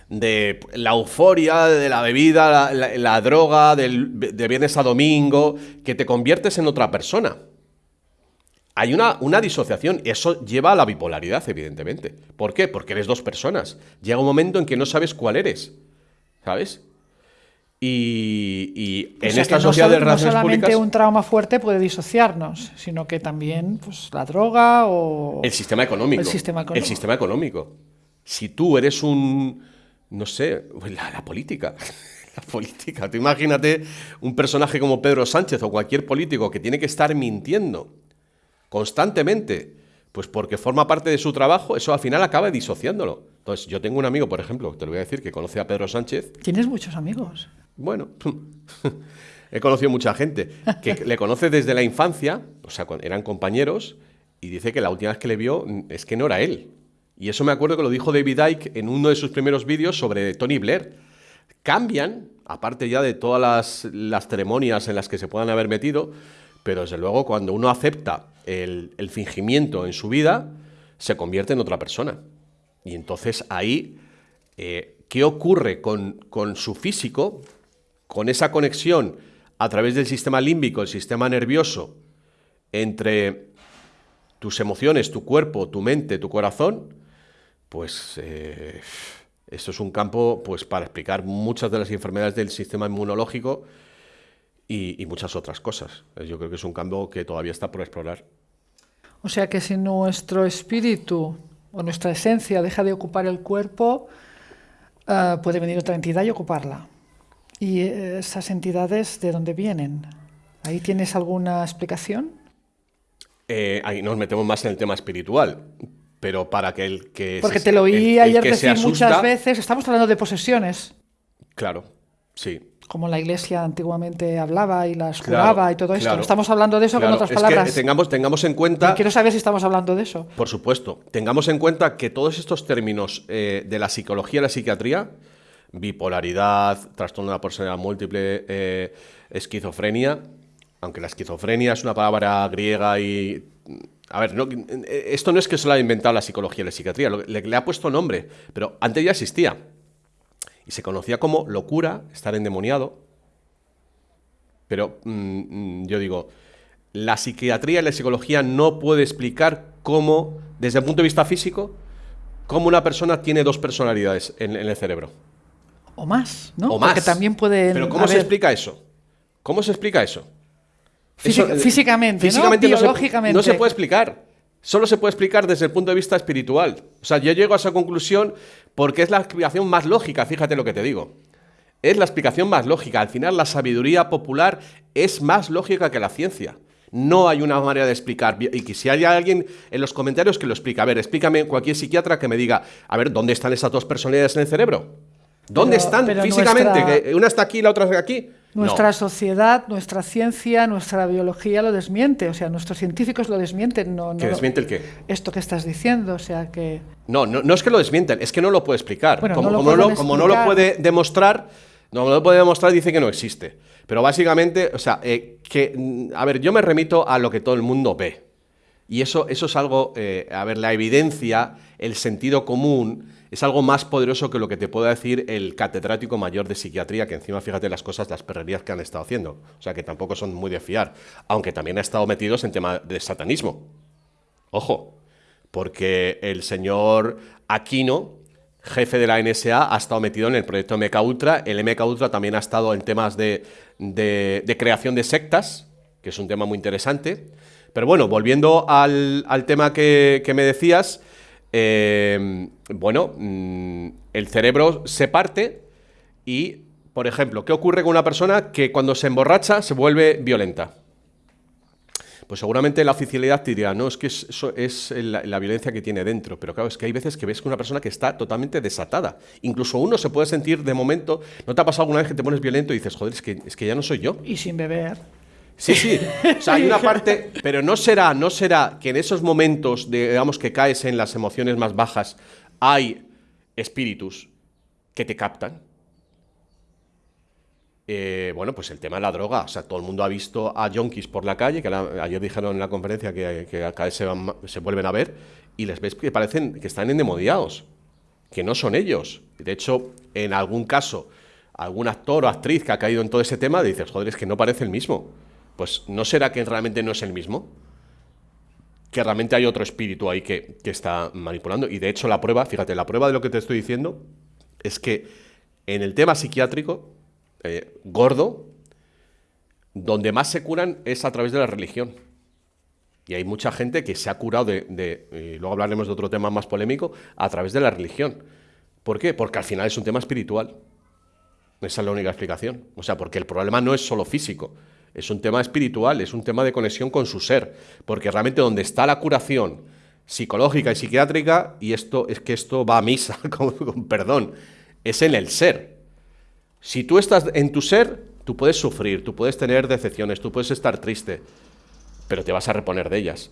de la euforia, de la bebida, la, la, droga, del, de viernes a domingo, que te conviertes en otra persona? Hay una, una, disociación eso lleva a la bipolaridad, evidentemente. ¿Por qué? Porque eres dos personas. Llega un momento en que no sabes cuál eres, ¿sabes? Y, y O en sea, esta no sociedad de solo- no relaciones solamente públicas, un trauma fuerte puede disociarnos, sino que también pues, la droga o... el sistema económico. El sistema económico. El sistema económico. Si tú eres un, no sé, la, la política. La política. Tú imagínate un personaje como Pedro Sánchez o cualquier político que tiene que estar mintiendo constantemente, pues porque forma parte de su trabajo, eso al final acaba disociándolo. Entonces, yo tengo un amigo, por ejemplo, te lo voy a decir, que conoce a Pedro Sánchez Tienes muchos amigos. Bueno, he conocido mucha gente que le conoce desde la infancia, o sea, eran compañeros, y dice que la última vez que le vio mm, es que no era él. Y eso me acuerdo que lo dijo David Icke en uno de sus primeros vídeos sobre Tony Blair. Cambian, aparte ya de todas las, las ceremonias en las que se puedan haber metido, pero desde luego cuando uno acepta el, el fingimiento en su vida, se convierte en otra persona. Y entonces ahí eh, qué ocurre con, su físico, con esa conexión a través del sistema límbico, el sistema nervioso, entre tus emociones, tu cuerpo, tu mente, tu corazón, pues eh, esto es un campo pues, para explicar muchas de las enfermedades del sistema inmunológico y, y muchas otras cosas. Yo creo que es un campo que todavía está por explorar. O sea que si nuestro espíritu o nuestra esencia deja de ocupar el cuerpo, eh, puede venir otra entidad y ocuparla. ¿Y eh, esas entidades de dónde vienen? ¿Ahí tienes alguna explicación? Eh, ahí nos metemos más en el tema espiritual, pero para que el que... Porque se- te lo oí el- el ayer que se decir muchas veces, estamos hablando de posesiones, Claro, sí. Como la iglesia antiguamente hablaba y las Claro, curaba y todo esto. claro. Estamos hablando de eso Claro, con otras es que palabras. tengamos, tengamos en cuenta... Quiero saber si estamos hablando de eso. Por supuesto, tengamos en cuenta que todos estos términos eh, de la psicología y la psiquiatría, bipolaridad, trastorno de la personalidad múltiple, eh, esquizofrenia, aunque la esquizofrenia es una palabra griega y... A ver, no- esto no es que se lo ha inventado la psicología y la psiquiatría, le, le ha puesto nombre, pero antes ya existía. Y se conocía como locura, estar endemoniado. Pero mm, mm, yo digo, la psiquiatría y la psicología no puede explicar cómo, desde el punto de vista físico, cómo una persona tiene dos personalidades en, en el cerebro. O más, ¿no? O más. Porque también pueden. Pero ¿cómo se explica eso? ¿Cómo se explica eso? Física- Eso, eh, físicamente, ¿no? físicamente no se- Biológicamente. no se puede explicar. Solo se puede explicar desde el punto de vista espiritual. O sea, yo llego a esa conclusión porque es la explicación más lógica, fíjate lo que te digo. Es la explicación más lógica. Al final, la sabiduría popular es más lógica que la ciencia. No hay una manera de explicar. Y que si hay alguien en los comentarios que lo explica. A ver, explícame cualquier psiquiatra que me diga, a ver, ¿dónde están esas dos personalidades en el cerebro? ¿Dónde Pero- están pero físicamente? nuestra- ¿Que una está aquí y la otra está aquí. No. Nuestra sociedad, nuestra ciencia, nuestra biología lo desmiente. O sea, nuestros científicos lo desmienten. No, no ¿Que lo- desmiente el qué? Esto que estás diciendo. O sea, que. No, no, no es que lo desmienten, es que no lo puede explicar. Bueno, como, no lo como pueden como no lo explicar. puede demostrar, no lo puede demostrar, dice que no existe. Pero básicamente, o sea, eh, que, a ver, yo me remito a lo que todo el mundo ve. Y eso, eso es algo, eh, a ver, la evidencia, el sentido común, es algo más poderoso que lo que te pueda decir el catedrático mayor de psiquiatría, que encima fíjate las cosas, las perrerías que han estado haciendo. O sea, que tampoco son muy de fiar, aunque también ha estado metidos en tema de satanismo. Ojo, porque el señor Aquino, jefe de la NSA, ha estado metido en el proyecto MK Ultra. El MK Ultra también ha estado en temas de, creación de sectas, que es un tema muy interesante. Pero bueno, volviendo al, tema que me decías, eh, bueno, mm, el cerebro se parte y, por ejemplo, ¿qué ocurre con una persona que cuando se emborracha se vuelve violenta? Pues seguramente la oficialidad te dirá, no, es que es- eso es la, la violencia que tiene dentro. Pero claro, es que hay veces que ves que una persona que está totalmente desatada. Incluso uno se puede sentir de momento. ¿No te ha pasado alguna vez que te pones violento y dices, joder, es que, es que ya no soy yo? Y sin beber. Sí, sí. O sea, hay una parte, pero no será, no será que en esos momentos, de, digamos, que caes en las emociones más bajas, hay espíritus que te captan. Eh, bueno, pues el tema de la droga. O sea, todo el mundo ha visto a yonkis por la calle, que la- ayer dijeron en la conferencia que, que cada vez se, van se vuelven a ver, y les ves que parecen que están endemoniados, que no son ellos. De hecho, en algún caso, algún actor o actriz que ha caído en todo ese tema, dices, joder, es que no parece el mismo. Pues, ¿no será que realmente no es el mismo? que realmente hay otro espíritu ahí que, está manipulando. Y de hecho la prueba, fíjate, la prueba de lo que te estoy diciendo es que en el tema psiquiátrico eh, gordo, donde más se curan es a través de la religión. Y hay mucha gente que se ha curado de, y luego hablaremos de otro tema más polémico, a través de la religión. ¿Por qué? Porque al final es un tema espiritual. Esa es la única explicación. O sea, porque el problema no es solo físico, es un tema espiritual, es un tema de conexión con su ser. Porque realmente donde está la curación psicológica y psiquiátrica, y esto es que esto va a misa, con perdón, es en el ser. Si tú estás en tu ser, tú puedes sufrir, tú puedes tener decepciones, tú puedes estar triste, pero te vas a reponer de ellas.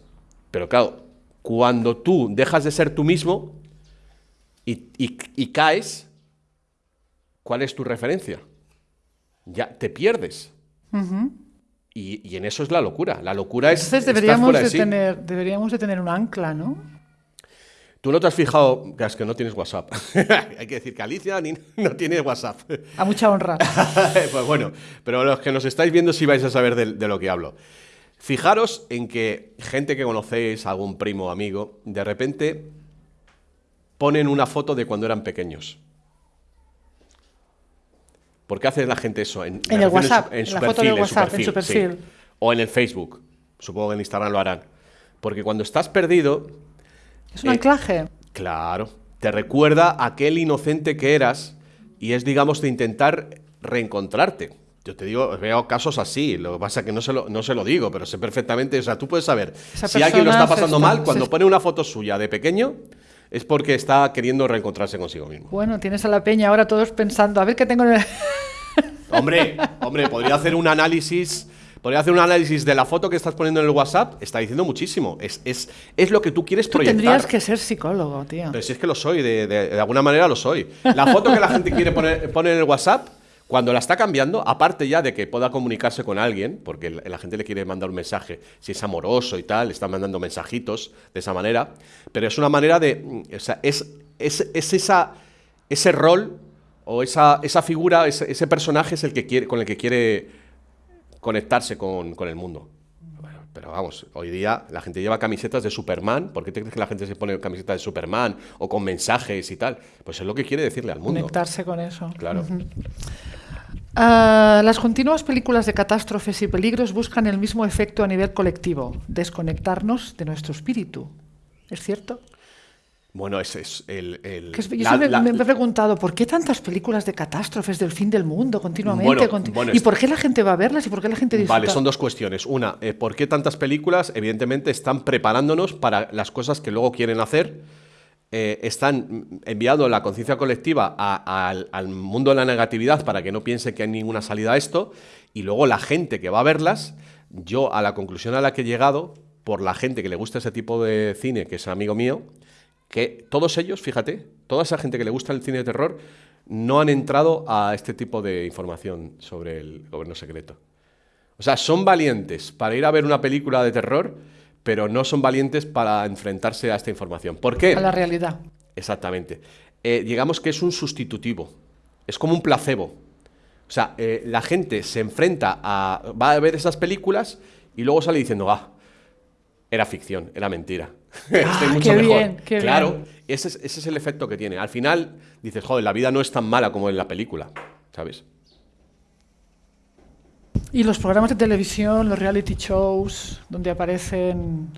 Pero claro, cuando tú dejas de ser tú mismo y, caes, ¿cuál es tu referencia? Ya te pierdes. Y, en eso es la locura. La locura es. Entonces deberíamos, de tener, deberíamos de tener un ancla, ¿no? Tú no te has fijado, que es que no tienes WhatsApp. Hay que decir que Alicia no tiene WhatsApp. A mucha honra. pues bueno, pero los que nos estáis viendo sí vais a saber de, lo que hablo. Fijaros en que gente que conocéis, algún primo o amigo, de repente ponen una foto de cuando eran pequeños. ¿Por qué hace la gente eso? En, el WhatsApp, en su, perfil, en su perfil. O en el Facebook. Supongo que en Instagram lo harán. Porque cuando estás perdido, es un anclaje. Claro. Te recuerda aquel inocente que eras y es, digamos, de intentar reencontrarte. Yo te digo, veo casos así, lo que pasa es que no se lo, no se lo digo, pero sé perfectamente, o sea, tú puedes saber, si alguien lo está pasando mal, cuando pone una foto suya de pequeño, es porque está queriendo reencontrarse consigo mismo. Bueno, tienes a la peña ahora todos pensando, a ver qué tengo en el... Hombre, hombre, podría hacer un análisis Podría hacer un análisis de la foto que estás poniendo en el WhatsApp, está diciendo muchísimo. Es, es, es lo que tú quieres tú tendrías que ser psicólogo, tío. Pero si es que lo soy, de, de, alguna manera lo soy. La foto que la gente quiere poner, poner en el WhatsApp, cuando la está cambiando, aparte ya de que pueda comunicarse con alguien, porque la gente le quiere mandar un mensaje, si es amoroso y tal, está mandando mensajitos de esa manera, pero es una manera de. O sea, es, es, es esa, ese rol o esa, esa figura, ese, ese, personaje es el que quiere, con el que quiere conectarse con, el mundo. pero vamos, hoy día la gente lleva camisetas de Superman. ¿Por qué te crees que la gente se pone camisetas de Superman o con mensajes y tal? Pues es lo que quiere decirle al mundo. Conectarse con eso. Claro. Ah, las continuas películas de catástrofes y peligros buscan el mismo efecto a nivel colectivo, desconectarnos de nuestro espíritu. ¿Es cierto? Bueno, ese es el... yo me, he preguntado, ¿por qué tantas películas de catástrofes del fin del mundo continuamente? ¿Y por qué la gente va a verlas? ¿Y por qué la gente disfruta? Vale, son dos cuestiones. Una, eh, ¿por qué tantas películas? Evidentemente están preparándonos para las cosas que luego quieren hacer. Eh, están enviando la conciencia colectiva al mundo de la negatividad para que no piense que hay ninguna salida a esto. Y luego la gente que va a verlas, yo a la conclusión a la que he llegado, por la gente que le gusta ese tipo de cine, que es amigo mío, que todos ellos, fíjate, toda esa gente que le gusta el cine de terror, no han entrado a este tipo de información sobre el gobierno secreto. O sea, son valientes para ir a ver una película de terror, pero no son valientes para enfrentarse a esta información. ¿Por qué? A la realidad. Exactamente. Eh, digamos que es un sustitutivo, es como un placebo. O sea, eh, la gente se enfrenta a... va a ver esas películas y luego sale diciendo, ah, era ficción, era mentira. Ah, mucho qué Bien, qué claro, Ese, es, ese es el efecto que tiene. Al final dices, joder, la vida no es tan mala como en la película, ¿sabes? Y los programas de televisión, los reality shows, donde aparecen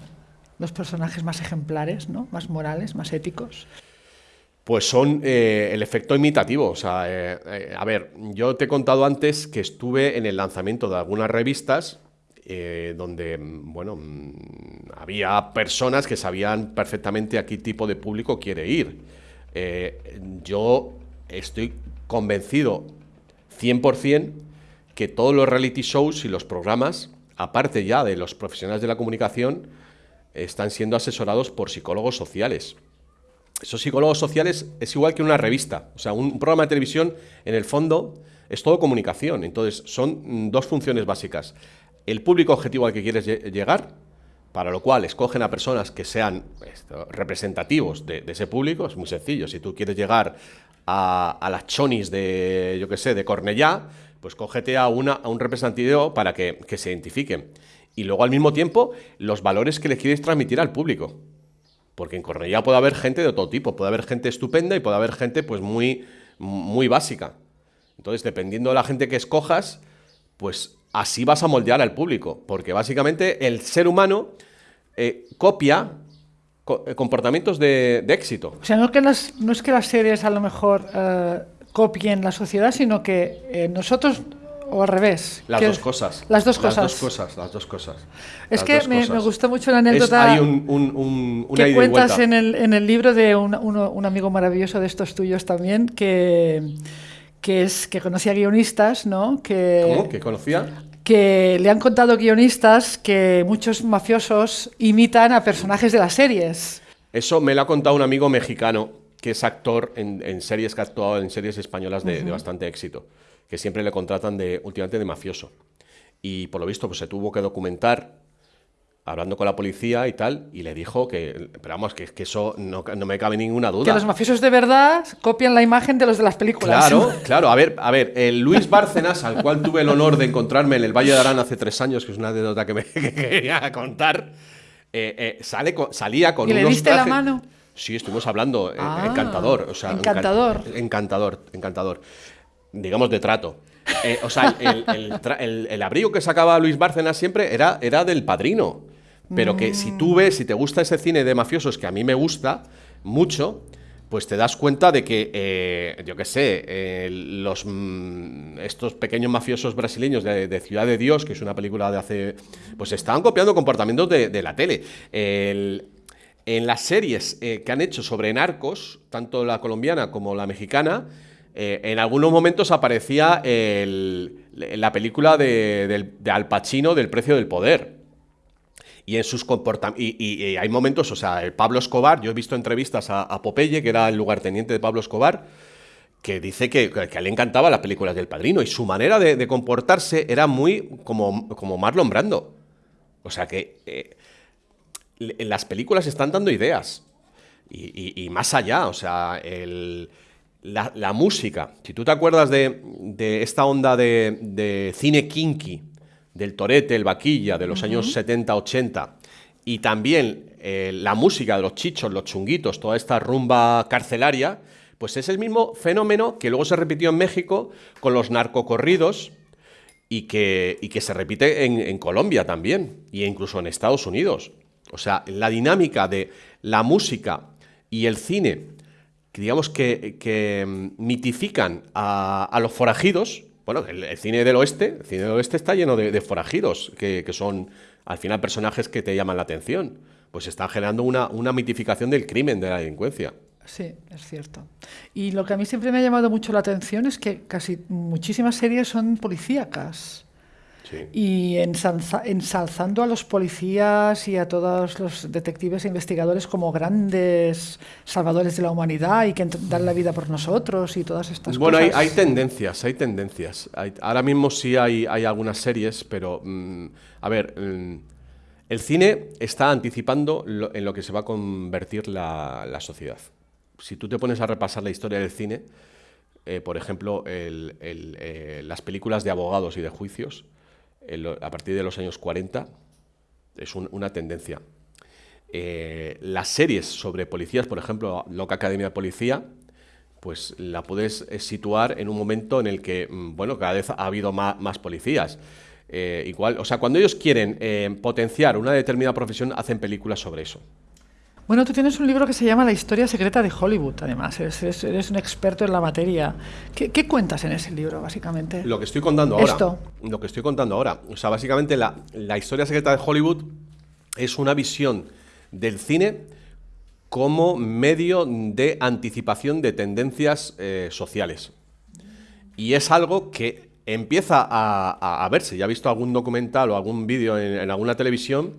los personajes más ejemplares, ¿no? más morales, más éticos. Pues son eh, el efecto imitativo. O sea, eh, eh, a ver, yo te he contado antes que estuve en el lanzamiento de algunas revistas donde, mm, bueno, mm, había personas que sabían perfectamente a qué tipo de público quiere ir. Yo estoy convencido 100% que todos los reality shows y los programas, aparte ya de los profesionales de la comunicación, están siendo asesorados por psicólogos sociales. Esos psicólogos sociales es igual que una revista. O sea, un programa de televisión, en el fondo, es todo comunicación. Entonces, son mm, dos funciones básicas el público objetivo al que quieres llegar, para lo cual escogen a personas que sean representativos de, ese público, es muy sencillo. Si tú quieres llegar a, las chonis de, yo qué sé, de Cornellá, pues cógete a, una, a un representativo para que, se identifiquen. Y luego al mismo tiempo, los valores que le quieres transmitir al público. Porque en Cornellá puede haber gente de todo tipo, puede haber gente estupenda y puede haber gente pues muy, muy básica. Entonces, dependiendo de la gente que escojas, pues así vas a moldear al público, porque básicamente el ser humano eh, copia co- eh, comportamientos de, de éxito. O sea, no, que no es que las series a lo mejor eh, copien la sociedad, sino que eh, nosotros, o al revés. Las dos cosas. Las dos Las cosas. dos cosas, las dos cosas. Es que me, me gustó mucho la Es- anécdota hay un, un- un- una que cuentas en el, en el libro de un amigo maravilloso de estos tuyos también, que, que, es, que conocía guionistas, ¿no? Que, ¿Cómo? ¿Que conocía? que le han contado guionistas que muchos mafiosos imitan a personajes de las series. Eso me lo ha contado un amigo mexicano que es actor en, en series que ha actuado en series españolas de, de bastante éxito, que siempre le contratan de últimamente de mafioso. Y por lo visto pues se tuvo que documentar hablando con la policía y tal, y le dijo que, pero vamos, que, que eso no, no me cabe ninguna duda. Que los mafiosos de verdad copian la imagen de los de las películas. Claro, claro. A ver, a ver, el Luis Bárcenas, al cual tuve el honor de encontrarme en el Valle de Arán hace tres años, que es una anécdota que me que quería contar, eh, eh, sale con- salía con ¿Y le unos diste la trajes- mano? Sí, estuvimos hablando. eh, Ah, encantador. O sea, encantador. encan- encantador, encantador. Digamos de trato. Eh, o sea, el, el tra- el- el abrigo que sacaba Luis Bárcenas siempre era, era del padrino. Pero que si tú ves, si te gusta ese cine de mafiosos, que a mí me gusta mucho, pues te das cuenta de que, eh, yo qué sé, eh, los, mm, estos pequeños mafiosos brasileños de, de Ciudad de Dios, que es una película de hace. Pues estaban copiando comportamientos de, de la tele. El- en las series eh, que han hecho sobre narcos, tanto la colombiana como la mexicana, eh, en algunos momentos aparecía la película de, Al Pacino del precio del poder. Y en sus comportamientos. Hay momentos, o sea, el Pablo Escobar, yo he visto entrevistas a, a Popeye, que era el lugarteniente de Pablo Escobar, que dice que, le encantaban las películas del padrino. Y su manera de, comportarse era muy como, como Marlon Brando. O sea que eh, las películas están dando ideas. Y, y- y más allá, o sea, el- la, la música. Si tú te acuerdas de, de esta onda de, de cine kinky, del torete, el vaquilla, de los años 70, 80, y también eh, la música de los chichos, los chunguitos, toda esta rumba carcelaria, pues es el mismo fenómeno que luego se repitió en México con los narcocorridos y que, y que se repite en, en Colombia también, e incluso en Estados Unidos. O sea, la dinámica de la música y el cine, que digamos que, mm, mitifican a, los forajidos. Bueno, el, cine del oeste, cine del oeste está lleno de, forajidos, que, que son al final personajes que te llaman la atención. Pues están generando una, una mitificación del crimen, de la delincuencia. Sí, es cierto. Y lo que a mí siempre me ha llamado mucho la atención es que casi muchísimas series son policíacas. Sí. Y ensalza- ensalzando a los policías y a todos los detectives e investigadores como grandes salvadores de la humanidad y que dan la vida por nosotros y todas estas Bueno, hay, cosas. hay tendencias, hay tendencias. Hay- ahora mismo sí hay, hay algunas series, pero mm, a ver, mm, el cine está anticipando lo- en lo que se va a convertir la, la sociedad. Si tú te pones a repasar la historia del cine, eh, por ejemplo, el- el, eh, las películas de abogados y de juicios, a partir de los años 40, es un- una tendencia. Eh, las series sobre policías, por ejemplo, Loca Academia de Policía, pues la puedes eh, situar en un momento en el que, mm, bueno, cada vez ha habido más, policías. Eh, igual, o sea, cuando ellos quieren potenciar una determinada profesión, hacen películas sobre eso. Bueno, tú tienes un libro que se llama La historia secreta de Hollywood, además. Eres, eres- eres un experto en la materia. ¿Qué, qué cuentas en ese libro, básicamente? Lo que estoy contando ahora. Esto. Lo que estoy contando ahora. O sea, básicamente la, la historia secreta de Hollywood es una visión del cine como medio de anticipación de tendencias eh, sociales. Y es algo que empieza a, a- a verse. Ya he visto algún documental o algún vídeo en, en alguna televisión,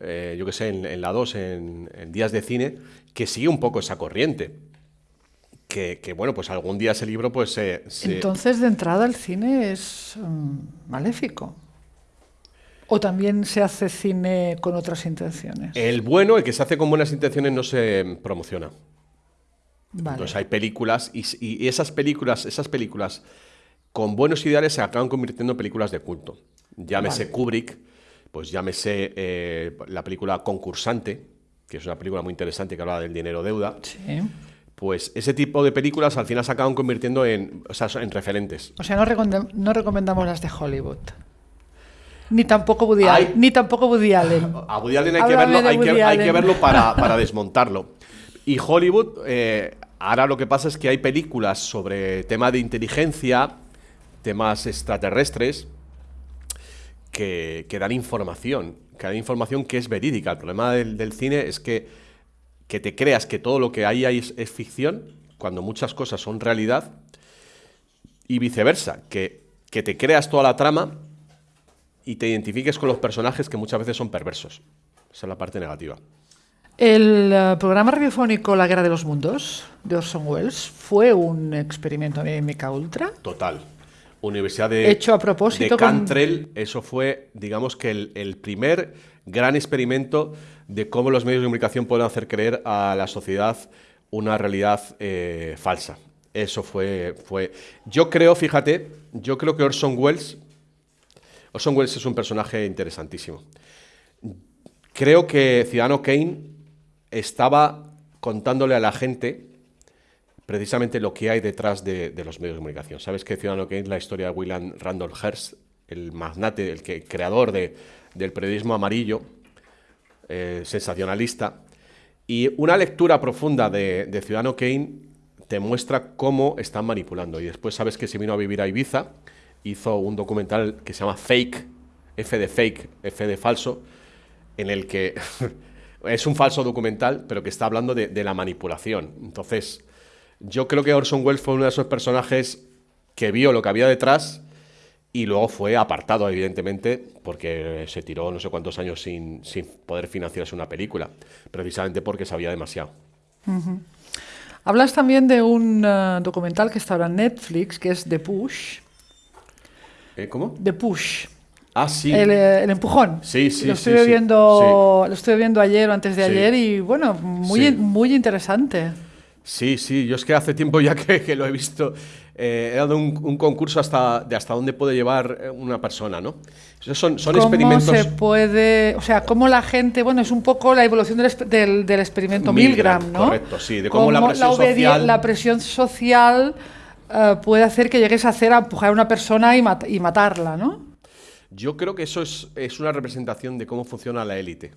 eh, yo que sé, en, en la 2, en, en Días de Cine, que sigue un poco esa corriente. Que, que, bueno, pues algún día ese libro pues se... se- Entonces, de entrada, el cine es mm, maléfico. ¿O también se hace cine con otras intenciones? El bueno, el que se hace con buenas intenciones, no se promociona. Vale. Entonces hay películas y, y esas películas, esas películas con buenos ideales se acaban convirtiendo en películas de culto. Llámese Vale. Kubrick, pues llámese eh, la película Concursante, que es una película muy interesante que habla del dinero deuda. Sí. pues ese tipo de películas al final se acaban convirtiendo en, o sea, en referentes. O sea, no, recomend- no recomendamos las de Hollywood. Ni tampoco Woody. Allen. Ni tampoco Woody Allen. A Woody Allen hay, que verlo, hay, que, hay que verlo para, para desmontarlo. Y Hollywood, eh, ahora lo que pasa es que hay películas sobre tema de inteligencia, temas extraterrestres, que, que dan información, que dan información que es verídica. El problema del, del cine es que, que te creas que todo lo que ahí hay es, es ficción, cuando muchas cosas son realidad, y viceversa, que, que te creas toda la trama y te identifiques con los personajes que muchas veces son perversos. Esa es la parte negativa. El eh, programa radiofónico La Guerra de los Mundos de Orson Welles fue un experimento de MK Ultra. Total. Universidad de, Hecho a propósito de con- Cantrell, eso fue, digamos que el, el primer gran experimento de cómo los medios de comunicación pueden hacer creer a la sociedad una realidad eh, falsa. Eso fue, fue. Yo creo, fíjate, yo creo que Orson Welles. Orson Welles es un personaje interesantísimo. Creo que Ciudadano Kane estaba contándole a la gente precisamente lo que hay detrás de, los medios de comunicación. Sabes que Ciudadano Kane es la historia de William Randolph Hearst, el magnate, el creador de- del periodismo amarillo, eh, sensacionalista. Y una lectura profunda de, de Ciudadano Kane te muestra cómo están manipulando. Y después sabes que se vino a vivir a Ibiza, hizo un documental que se llama Fake, F de fake, F de falso, en el que es un falso documental, pero que está hablando de, de la manipulación. Entonces, yo creo que Orson Welles fue uno de esos personajes que vio lo que había detrás y luego fue apartado, evidentemente, porque se tiró no sé cuántos años sin, sin poder financiarse una película, precisamente porque sabía demasiado. Hablas también de un eh, documental que está ahora en Netflix, que es The Push. ¿Eh, ¿Cómo? The Push. Ah, sí. El, eh, el empujón. Sí, sí, lo sí, estuve sí, viendo, Lo estuve viendo ayer o antes de Sí. ayer y bueno, muy, muy interesante. Sí, sí, yo es que hace tiempo ya que, que lo he visto. eh, he dado un, un concurso hasta, de hasta dónde puede llevar eh, una persona, ¿no? Esos son, son ¿Cómo experimentos. se puede, o sea, cómo la gente, bueno, es un poco la evolución del, del, del experimento Milgram, Milgram, ¿no? correcto, sí, de cómo la presión obedi- social- la presión social eh, puede hacer que llegues a hacer a empujar a una persona y, mat- y matarla, ¿no? Yo creo que eso es, es una representación de cómo funciona la élite.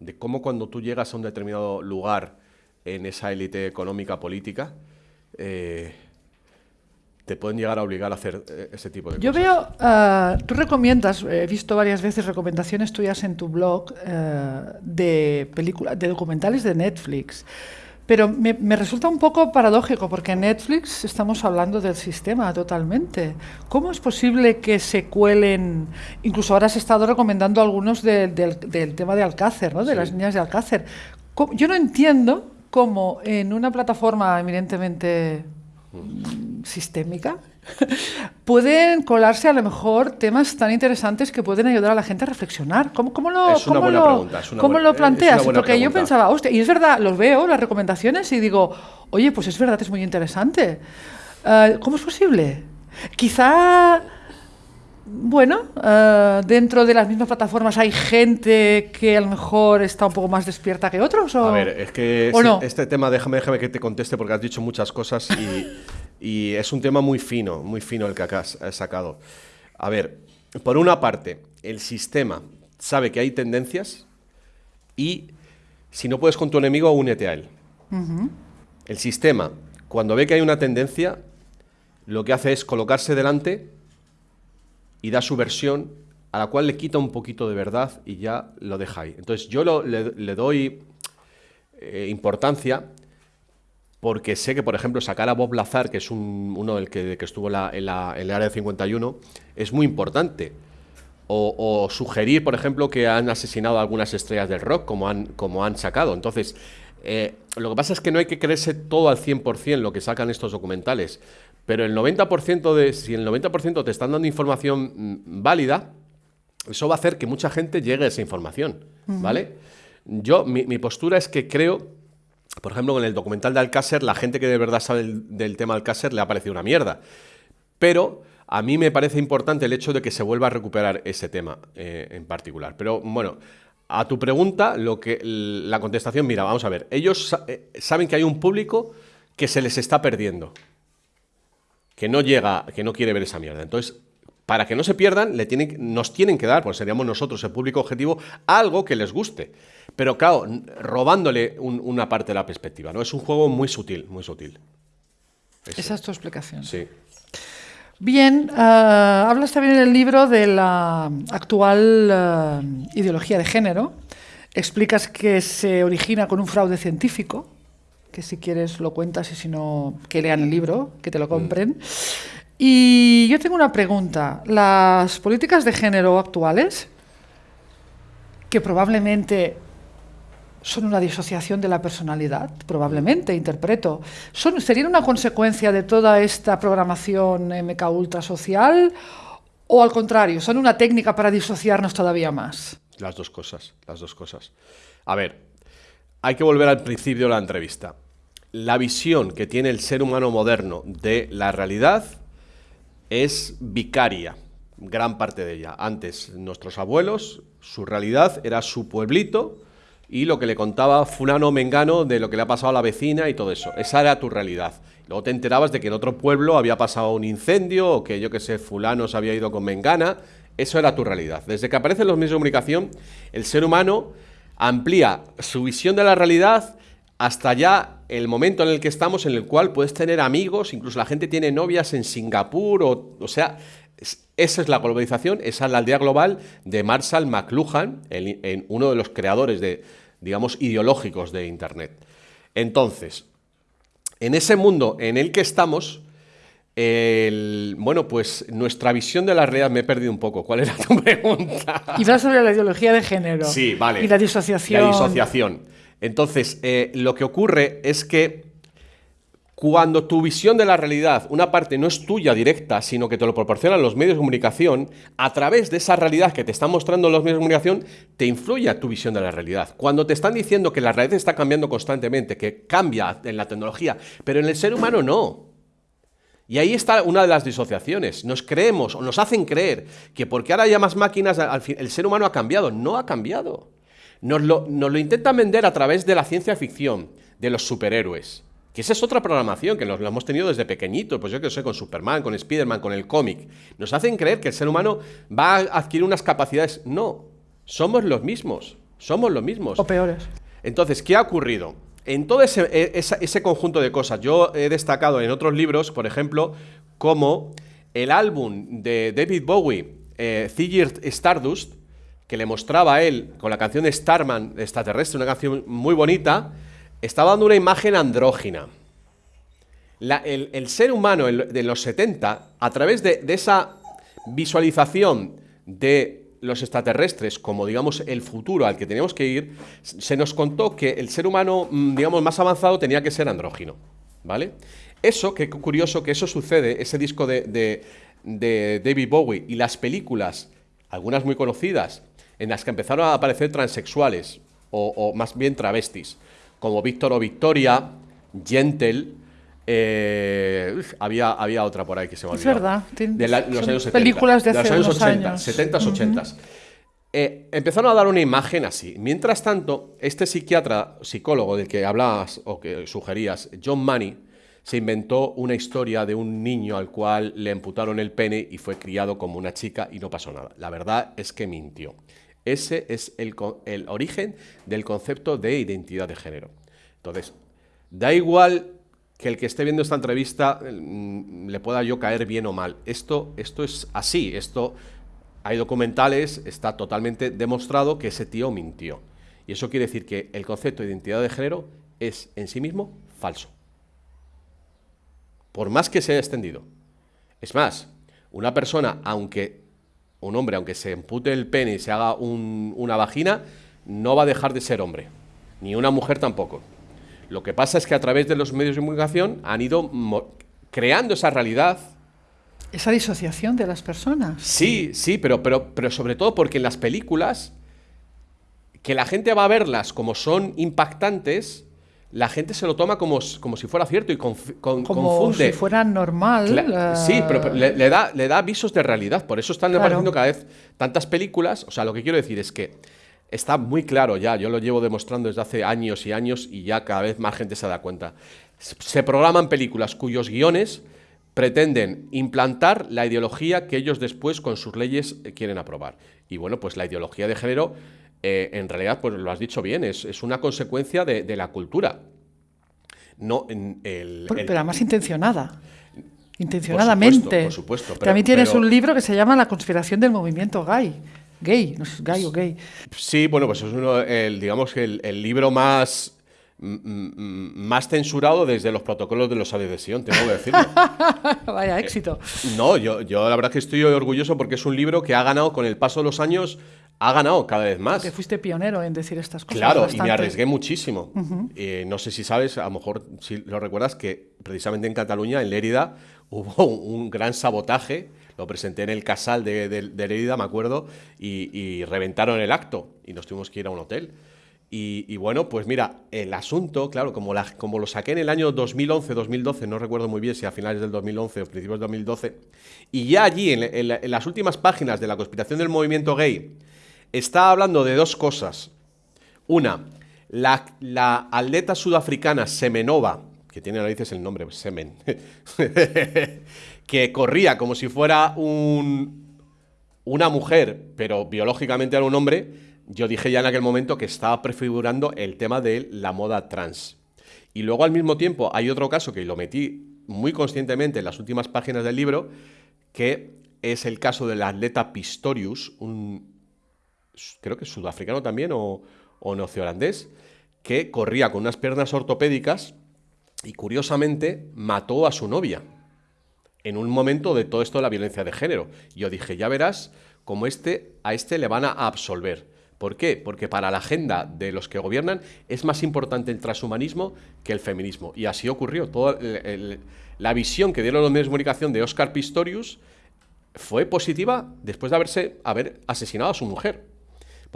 De cómo cuando tú llegas a un determinado lugar en esa élite económica, política, eh, te pueden llegar a obligar a hacer eh, ese tipo de Yo cosas. veo, eh, tú recomiendas, he visto varias veces recomendaciones tuyas en tu blog eh, de películas, de documentales de Netflix. Pero me, me resulta un poco paradójico porque en Netflix estamos hablando del sistema totalmente. ¿Cómo es posible que se cuelen? Incluso ahora has estado recomendando algunos de- del, del tema de Alcácer, ¿no? de Sí. las niñas de Alcácer. ¿Cómo- Yo no entiendo cómo en una plataforma eminentemente mm, sistémica pueden colarse a lo mejor temas tan interesantes que pueden ayudar a la gente a reflexionar. ¿Cómo, cómo lo, Es una cómo buena lo- pregunta, es una cómo buena- lo planteas? Porque yo pregunta. pensaba, hostia, y es verdad, los veo, las recomendaciones, y digo, oye, pues es verdad, es muy interesante. Eh, ¿Cómo es posible? Quizá, bueno, eh, dentro de las mismas plataformas hay gente que a lo mejor está un poco más despierta que otros. ¿o? A ver, es que ¿O este, no? este tema, déjame, déjame que te conteste porque has dicho muchas cosas y, y es un tema muy fino, muy fino el que has sacado. A ver, por una parte, el sistema sabe que hay tendencias y si no puedes con tu enemigo, únete a él. El sistema, cuando ve que hay una tendencia, lo que hace es colocarse delante y da su versión a la cual le quita un poquito de verdad y ya lo deja ahí. Entonces yo le, doy eh, importancia porque sé que, por ejemplo, sacar a Bob Lazar, que es un- uno del que, que estuvo en, la- en la- en el área 51, es muy importante. O, o sugerir, por ejemplo, que han asesinado a algunas estrellas del rock, como han, como han sacado. Entonces, eh, lo que pasa es que no hay que creerse todo al 100% lo que sacan estos documentales. Pero el 90% de, si el 90% te están dando información mm, válida, eso va a hacer que mucha gente llegue a esa información, ¿vale? Yo, mi, mi postura es que creo, por ejemplo, con el documental de Alcácer, la gente que de verdad sabe del, del tema Alcácer le ha parecido una mierda. Pero a mí me parece importante el hecho de que se vuelva a recuperar ese tema eh, en particular. Pero bueno, a tu pregunta, lo que la contestación, mira, vamos a ver, ellos eh, saben que hay un público que se les está perdiendo, que no llega, que no quiere ver esa mierda. Entonces, para que no se pierdan, le tienen, nos tienen que dar, pues seríamos nosotros el público objetivo, algo que les guste. Pero claro, robándole una parte de la perspectiva, ¿no? Es un juego muy sutil, muy sutil. Esa es tu explicación. Sí. Bien, uh, hablas también en el libro de la actual eh, ideología de género. Explicas que se origina con un fraude científico, que si quieres lo cuentas y si no, que lean el libro, que te lo compren. Y yo tengo una pregunta. Las políticas de género actuales, que probablemente son una disociación de la personalidad, probablemente, interpreto. Son, ¿Serían una consecuencia de toda esta programación MK ultra social o al contrario, son una técnica para disociarnos todavía más? Las dos cosas, las dos cosas. A ver, hay que volver al principio de la entrevista. La visión que tiene el ser humano moderno de la realidad es vicaria, gran parte de ella. Antes, nuestros abuelos, su realidad era su pueblito, y lo que le contaba fulano mengano de lo que le ha pasado a la vecina y todo eso. Esa era tu realidad. Luego te enterabas de que en otro pueblo había pasado un incendio o que yo que sé, fulano se había ido con mengana. Eso era tu realidad. Desde que aparecen los medios de comunicación, el ser humano amplía su visión de la realidad hasta ya el momento en el que estamos, en el cual puedes tener amigos, incluso la gente tiene novias en Singapur, o, o sea, esa es la globalización, esa es la aldea global de Marshall McLuhan, en uno de los creadores de, digamos, ideológicos de Internet. Entonces, en ese mundo en el que estamos, bueno, pues nuestra visión de la realidad me he perdido un poco. ¿Cuál era tu pregunta? Y va sobre la ideología de género. Sí, vale. Y la disociación. La disociación. Entonces, eh, lo que ocurre es que cuando tu visión de la realidad, una parte no es tuya directa, sino que te lo proporcionan los medios de comunicación, a través de esa realidad que te están mostrando los medios de comunicación, te influye a tu visión de la realidad. Cuando te están diciendo que la realidad está cambiando constantemente, que cambia en la tecnología, pero en el ser humano no. Y ahí está una de las disociaciones. Nos creemos o nos hacen creer que porque ahora hay más máquinas, el ser humano ha cambiado. No ha cambiado. Nos lo, nos lo intentan vender a través de la ciencia ficción, de los superhéroes. Que esa es otra programación que lo hemos tenido desde pequeñito, pues yo que sé, con Superman, con Spiderman, con el cómic. Nos hacen creer que el ser humano va a adquirir unas capacidades. No, somos los mismos, somos los mismos. O peores. Entonces, ¿qué ha ocurrido? En todo ese, e, ese, conjunto de cosas, yo he destacado en otros libros, por ejemplo, como el álbum de David Bowie, eh, Stardust, que le mostraba a él con la canción Starman extraterrestre, una canción muy bonita, estaba dando una imagen andrógina. el, ser humano de los 70, a través de, esa visualización de los extraterrestres como, digamos, el futuro al que teníamos que ir, se nos contó que el ser humano, mm, digamos, más avanzado tenía que ser andrógino, ¿vale? Eso, qué curioso que eso sucede, ese disco de, David Bowie y las películas, algunas muy conocidas, en las que empezaron a aparecer transexuales, o más bien travestis, como Víctor o Victoria, Gentle. Eh, había, había otra por ahí que se me olvidó. Es verdad. De los años 70, películas de, hace los años 80, años. 70, 80. Eh, empezaron a dar una imagen así. Mientras tanto, este psiquiatra, psicólogo del que hablabas o que sugerías, John Money, se inventó una historia de un niño al cual le amputaron el pene y fue criado como una chica y no pasó nada. La verdad es que mintió. Ese es el, origen del concepto de identidad de género. Entonces, da igual que el que esté viendo esta entrevista mm, le pueda yo caer bien o mal. Esto, esto es así, esto hay documentales, está totalmente demostrado que ese tío mintió. Y eso quiere decir que el concepto de identidad de género es en sí mismo falso. Por más que se haya extendido. Es más, una persona, aunque un hombre, aunque se empute el pene y se haga una vagina, no va a dejar de ser hombre. Ni una mujer tampoco. Lo que pasa es que a través de los medios de comunicación han ido creando esa realidad. Esa disociación de las personas. Sí, sí, pero, pero, pero sobre todo porque en las películas, que la gente va a verlas como son impactantes, la gente se lo toma como, como si fuera cierto y como confunde. si fuera normal. Sí, pero, le, da, le da avisos de realidad. Por eso están apareciendo cada vez tantas películas. O sea, lo que quiero decir es que está muy claro ya, yo lo llevo demostrando desde hace años y años y ya cada vez más gente se da cuenta. Se programan películas cuyos guiones pretenden implantar la ideología que ellos después con sus leyes eh, quieren aprobar. Y bueno, pues la ideología de género, eh, en realidad, pues lo has dicho bien, es, una consecuencia de, la cultura. No, el, pero, además intencionada. Intencionadamente. Por supuesto. También tienes un libro que se llama La conspiración del movimiento gay. Gay, no gay o gay. Sí, bueno, pues es uno, el, digamos que el libro más más censurado desde los protocolos de los de Sion, tengo que decirlo. Vaya éxito. no, yo, yo la verdad que estoy orgulloso porque es un libro que ha ganado con el paso de los años, ha ganado cada vez más. Fuiste pionero en decir estas cosas. Claro, y me arriesgué muchísimo. Eh, no sé si sabes, a lo mejor si lo recuerdas, que precisamente en Cataluña, en Lérida, hubo un gran sabotaje. Lo presenté en el casal de, de, Lérida, me acuerdo, y, y reventaron el acto y nos tuvimos que ir a un hotel. Y, bueno, pues mira, el asunto, claro, como, como lo saqué en el año 2011-2012, no recuerdo muy bien si a finales del 2011 o principios del 2012, y ya allí, en, las últimas páginas de la conspiración del movimiento gay, está hablando de dos cosas. Una, la, atleta sudafricana Semenova, que tiene narices el nombre, Semen, que corría como si fuera un, una mujer, pero biológicamente era un hombre, yo dije ya en aquel momento que estaba prefigurando el tema de la moda trans. Y luego al mismo tiempo hay otro caso que lo metí muy conscientemente en las últimas páginas del libro, que es el caso del atleta Pistorius, un creo que sudafricano también o, o neozelandés, que corría con unas piernas ortopédicas y curiosamente mató a su novia en un momento de todo esto de la violencia de género. Yo dije, ya verás cómo este, a este le van a absolver. ¿Por qué? Porque para la agenda de los que gobiernan es más importante el transhumanismo que el feminismo. Y así ocurrió. Toda la visión que dieron los medios de comunicación de Oscar Pistorius fue positiva después de haberse, haber asesinado a su mujer.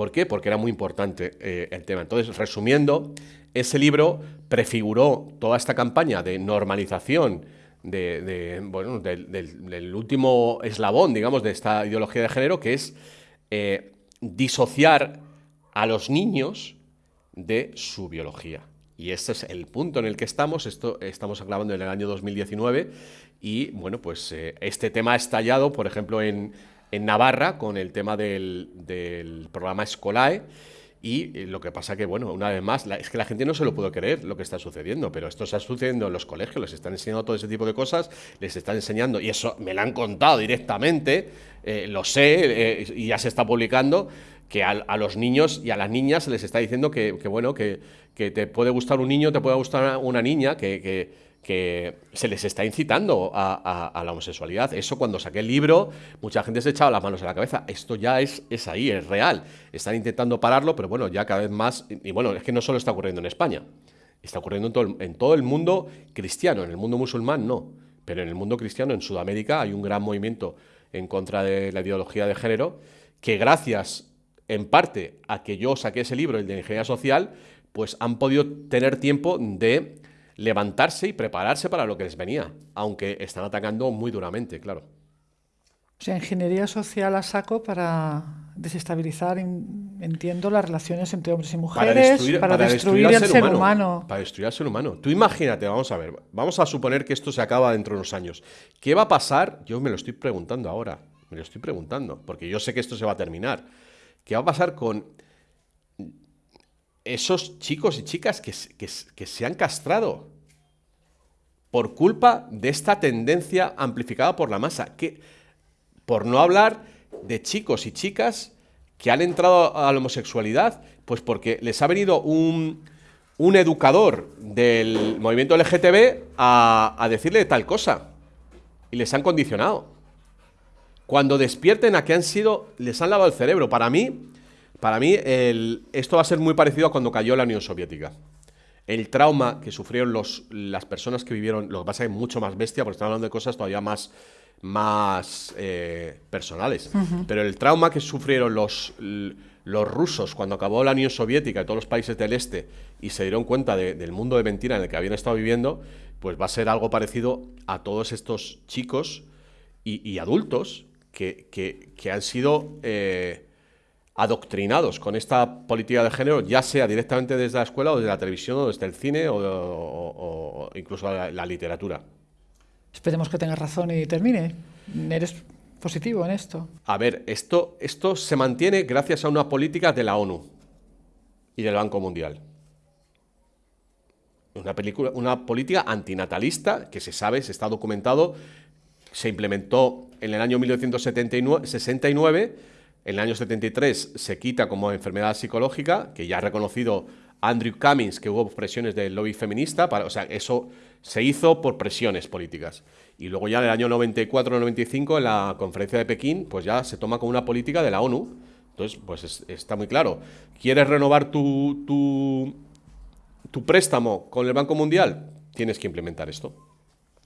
¿Por qué? Porque era muy importante eh, el tema. Entonces, resumiendo, ese libro prefiguró toda esta campaña de normalización del, último eslabón, digamos, de esta ideología de género, que es eh, disociar a los niños de su biología. Y este es el punto en el que estamos. Esto estamos grabando en el año 2019 y bueno, pues eh, este tema ha estallado, por ejemplo, en, Navarra con el tema del, del programa Escolae y eh, lo que pasa que, bueno, una vez más, es que la gente no se lo puede creer lo que está sucediendo, pero esto está sucediendo en los colegios, les están enseñando todo ese tipo de cosas, les están enseñando, y eso me lo han contado directamente, eh, lo sé, eh, y ya se está publicando, que a, los niños y a las niñas se les está diciendo que, bueno, que, que, te puede gustar un niño, te puede gustar una niña, que que se les está incitando a, la homosexualidad. Eso cuando saqué el libro, mucha gente se echaba las manos a la cabeza. Esto ya es, es ahí, es real. Están intentando pararlo, pero bueno, ya cada vez más... Y bueno, es que no solo está ocurriendo en España, está ocurriendo en todo, en todo el mundo cristiano, en el mundo musulmán no, pero en el mundo cristiano, en Sudamérica, hay un gran movimiento en contra de la ideología de género, que gracias en parte a que yo saqué ese libro, el de ingeniería social, pues han podido tener tiempo de levantarse y prepararse para lo que les venía, aunque están atacando muy duramente, claro. O sea, ingeniería social a saco para desestabilizar, entiendo, las relaciones entre hombres y mujeres, para destruir, el ser humano, Para destruir al ser humano. Tú imagínate, vamos a ver, vamos a suponer que esto se acaba dentro de unos años. ¿Qué va a pasar? Yo me lo estoy preguntando ahora, me lo estoy preguntando, porque yo sé que esto se va a terminar. ¿Qué va a pasar con esos chicos y chicas que, se han castrado por culpa de esta tendencia amplificada por la masa. Que, por no hablar de chicos y chicas que han entrado a la homosexualidad, pues porque les ha venido un, educador del movimiento LGTB a, a decirle tal cosa. Y les han condicionado. Cuando despierten a que han sido, les han lavado el cerebro. Para mí, para mí, esto va a ser muy parecido a cuando cayó la Unión Soviética. El trauma que sufrieron las personas que vivieron, lo que pasa es mucho más bestia, porque estamos hablando de cosas todavía más, más eh, personales. Pero el trauma que sufrieron los, los rusos cuando acabó la Unión Soviética y todos los países del este y se dieron cuenta del mundo de mentira en el que habían estado viviendo, pues va a ser algo parecido a todos estos chicos y, adultos que, han sido... Eh, adoctrinados con esta política de género, ya sea directamente desde la escuela o desde la televisión o desde el cine o, o- o incluso la, la literatura. Esperemos que tengas razón y termine. ¿Eres positivo en esto? A ver, esto, esto se mantiene gracias a una política de la ONU y del Banco Mundial. Una, película, una política antinatalista que se sabe, se está documentado, se implementó en el año 1969, en el año 73 se quita como enfermedad psicológica, que ya ha reconocido Andrew Cummings que hubo presiones del lobby feminista, para, o sea, eso se hizo por presiones políticas. Y luego ya en el año 94-95, en la conferencia de Pekín, pues ya se toma como una política de la ONU. Entonces, pues es- está muy claro. ¿Quieres renovar tu, tu préstamo con el Banco Mundial? Tienes que implementar esto.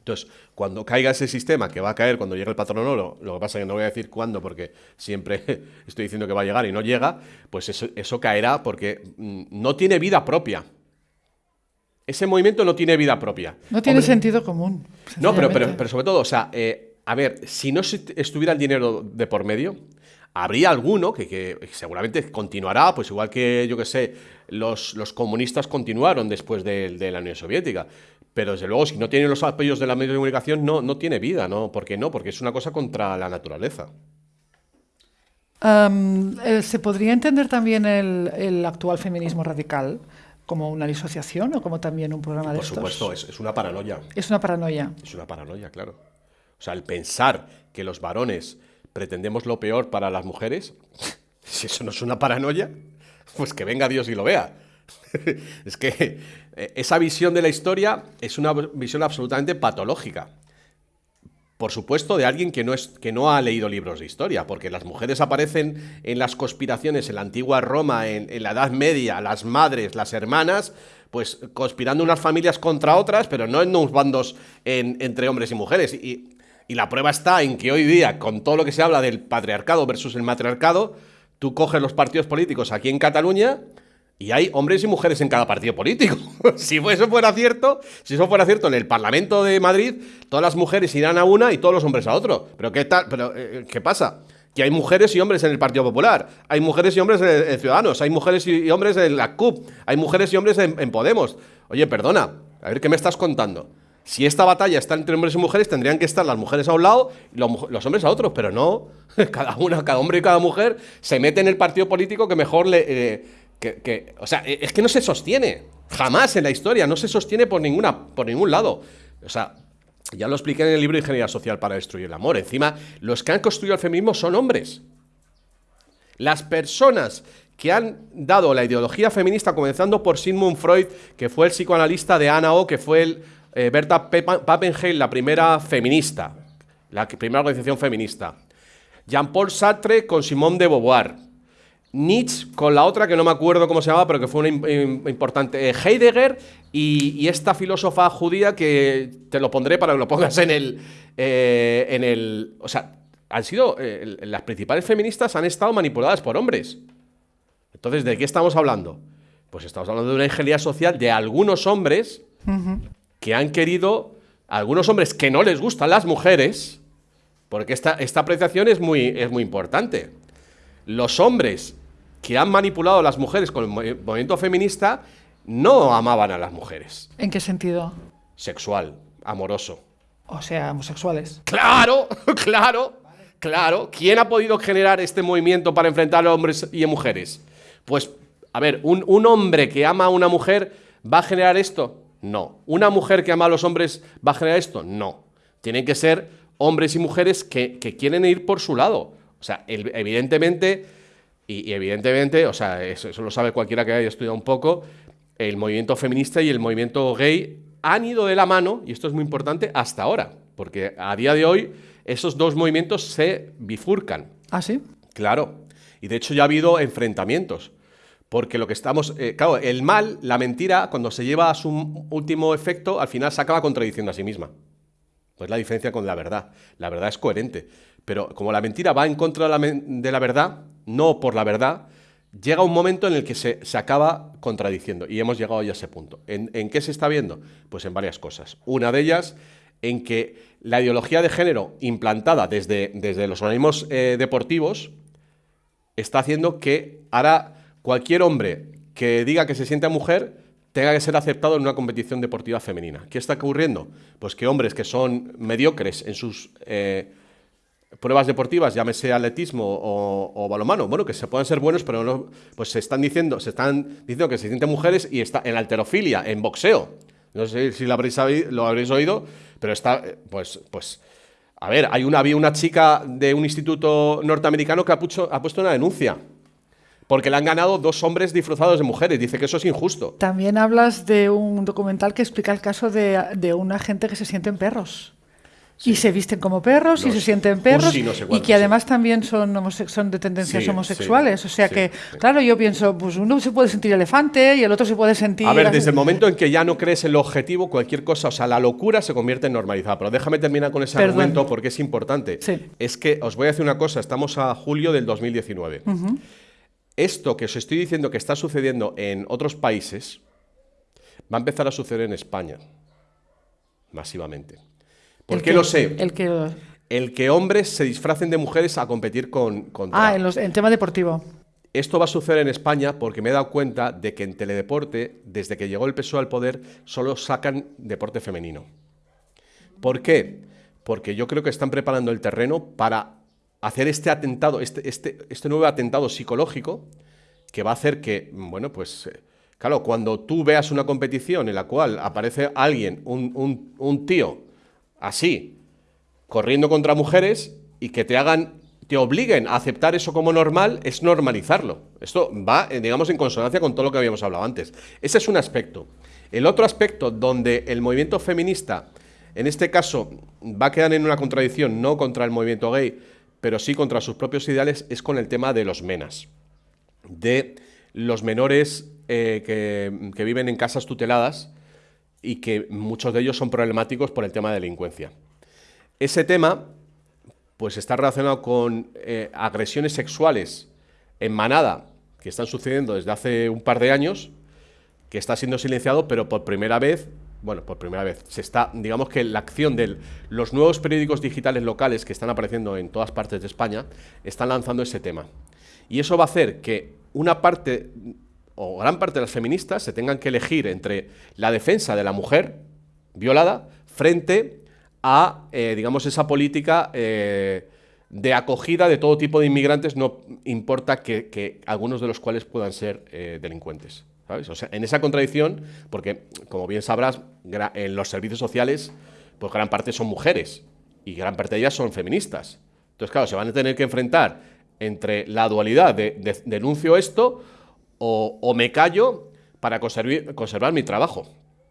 Entonces, cuando caiga ese sistema, que va a caer cuando llegue el patrón oro, lo que pasa es que no voy a decir cuándo, porque siempre estoy diciendo que va a llegar y no llega, pues eso, eso caerá porque mm, no tiene vida propia. Ese movimiento no tiene vida propia. No tiene Hombre, sentido común. no, pero, pero, pero sobre todo, o sea, eh, a ver, si no estuviera el dinero de por medio, habría alguno que, que seguramente continuará, pues igual que, yo que sé, los, los comunistas continuaron después de, de la Unión Soviética. Pero desde luego, si no tiene los apoyos de la medio de comunicación, no, no tiene vida, ¿no? ¿Por qué no? Porque es una cosa contra la naturaleza. Am, eh, ¿Se podría entender también el, el actual feminismo radical como una disociación o como también un programa de Por supuesto, es, es una paranoia. Es una paranoia. Es una paranoia, claro. O sea, el pensar que los varones pretendemos lo peor para las mujeres, si eso no es una paranoia, pues que venga Dios y lo vea. es que eh, esa visión de la historia es una visión absolutamente patológica. Por supuesto, de alguien que no, es, que no ha leído libros de historia, porque las mujeres aparecen en las conspiraciones en la antigua Roma, en, la Edad Media, las madres, las hermanas, pues conspirando unas familias contra otras, pero no en unos bandos en- entre hombres y mujeres. Y, y la prueba está en que hoy día, con todo lo que se habla del patriarcado versus el matriarcado, tú coges los partidos políticos aquí en Cataluña y hay hombres y mujeres en cada partido político. si eso fuera cierto, si eso fuera cierto en el Parlamento de Madrid, todas las mujeres irán a una y todos los hombres a otro. Pero ¿qué tal? Pero eh, ¿qué pasa? Que hay mujeres y hombres en el Partido Popular, hay mujeres y hombres en, Ciudadanos, hay mujeres y, hombres en la CUP, hay mujeres y hombres en, Podemos. Oye, perdona, a ver qué me estás contando. Si esta batalla está entre hombres y mujeres, tendrían que estar las mujeres a un lado y los, hombres a otro, pero no. Cada una, cada hombre y cada mujer se mete en el partido político que mejor le. eh, que, que- o sea, es que no se sostiene. Jamás en la historia, no se sostiene por, ninguna, por ningún lado. O sea, ya lo expliqué en el libro Ingeniería Social para destruir el amor. Encima, los que han construido el feminismo son hombres. Las personas que han dado la ideología feminista, comenzando por Sigmund Freud, que fue el psicoanalista de Anna O, que fue el, eh, Berta Pappenheim, la primera feminista, la primera organización feminista. Jean-Paul Sartre con Simone de Beauvoir. Nietzsche con la otra que no me acuerdo cómo se llamaba, pero que fue una im- im- importante. eh, Heidegger y, y esta filósofa judía que te lo pondré para que lo pongas en el. eh, en el o sea, han sido. eh, las principales feministas han estado manipuladas por hombres. Entonces, ¿de qué estamos hablando? Pues estamos hablando de una ingeniería social de algunos hombres que han querido. Algunos hombres que no les gustan las mujeres. Porque esta, esta apreciación es muy, es muy importante. Los hombres que han manipulado a las mujeres con el movi- movimiento feminista no amaban a las mujeres. ¿En qué sentido? Sexual, amoroso. O sea, homosexuales. Claro, claro, claro. ¿Quién ha podido generar este movimiento para enfrentar a hombres y a mujeres? Pues, a ver, ¿un, un hombre que ama a una mujer va a generar esto? No. ¿Una mujer que ama a los hombres va a generar esto? No. Tienen que ser hombres y mujeres que, que quieren ir por su lado. O sea, el- evidentemente, y, y evidentemente, o sea, eso, eso lo sabe cualquiera que haya estudiado un poco, el movimiento feminista y el movimiento gay han ido de la mano, y esto es muy importante, hasta ahora, porque a día de hoy esos dos movimientos se bifurcan. ¿Ah, sí? Claro. Y de hecho ya ha habido enfrentamientos. Porque lo que estamos. eh, claro, el mal, la mentira, cuando se lleva a su último efecto, al final se acaba contradiciendo a sí misma. Pues la diferencia con la verdad. La verdad es coherente. Pero como la mentira va en contra de la, verdad, no por la verdad, llega un momento en el que se, se acaba contradiciendo. Y hemos llegado ya a ese punto. ¿En, en qué se está viendo? Pues en varias cosas. Una de ellas, en que la ideología de género implantada desde, desde los organismos eh, deportivos está haciendo que ahora cualquier hombre que diga que se siente mujer tenga que ser aceptado en una competición deportiva femenina. ¿Qué está ocurriendo? Pues que hombres que son mediocres en sus eh, pruebas deportivas, llámese atletismo o, o, balonmano, bueno, que se puedan ser buenos, pero no, pues se están diciendo, se están diciendo que se sienten mujeres y está en alterofilia, en boxeo. No sé si lo habréis, lo habréis oído, pero está, eh, pues, pues, a ver, hay una, había una chica de un instituto norteamericano que ha puesto una denuncia porque le han ganado dos hombres disfrazados de mujeres. Dice que eso es injusto. También hablas de un documental que explica el caso de, de una gente que se sienten perros. Y se visten como perros y se sienten perros y que además también son, son de tendencias homosexuales. O sea que, claro, yo pienso, pues uno se puede sentir elefante y el otro se puede sentir... A ver, desde el momento en que ya no crees en el objetivo, cualquier cosa, o sea, la locura se convierte en normalizada. Pero déjame terminar con ese argumento porque es importante. Es que os voy a decir una cosa, estamos a julio del 2019 esto que os estoy diciendo que está sucediendo en otros países va a empezar a suceder en España, masivamente. ¿Por qué lo sé? El que... el que hombres se disfracen de mujeres a competir con... Ah, en, los, en tema deportivo. Esto va a suceder en España porque me he dado cuenta de que en teledeporte, desde que llegó el PSOE al poder, solo sacan deporte femenino. ¿Por qué? Porque yo creo que están preparando el terreno para hacer este atentado, este, este, este, nuevo atentado psicológico que va a hacer que, bueno, pues, eh, claro, cuando tú veas una competición en la cual aparece alguien, un, tío, así, corriendo contra mujeres y que te hagan, te obliguen a aceptar eso como normal, es normalizarlo. Esto va, eh, digamos, en consonancia con todo lo que habíamos hablado antes. Ese es un aspecto. El otro aspecto donde el movimiento feminista, en este caso, va a quedar en una contradicción, no contra el movimiento gay, pero sí contra sus propios ideales, es con el tema de los menas, de los menores eh, que, viven en casas tuteladas y que muchos de ellos son problemáticos por el tema de delincuencia. Ese tema pues está relacionado con eh, agresiones sexuales en manada que están sucediendo desde hace un par de años, que está siendo silenciado, pero por primera vez bueno, por primera vez, se está, digamos que la acción de los nuevos periódicos digitales locales que están apareciendo en todas partes de España, están lanzando ese tema. Y eso va a hacer que una parte o gran parte de las feministas se tengan que elegir entre la defensa de la mujer violada frente a, eh, digamos, esa política eh, de acogida de todo tipo de inmigrantes, no importa que, algunos de los cuales puedan ser eh, delincuentes. O sea, en esa contradicción, porque como bien sabrás, en los servicios sociales, pues gran parte son mujeres y gran parte de ellas son feministas. Entonces, claro, se van a tener que enfrentar entre la dualidad de, denuncio esto o, me callo para conservar mi trabajo.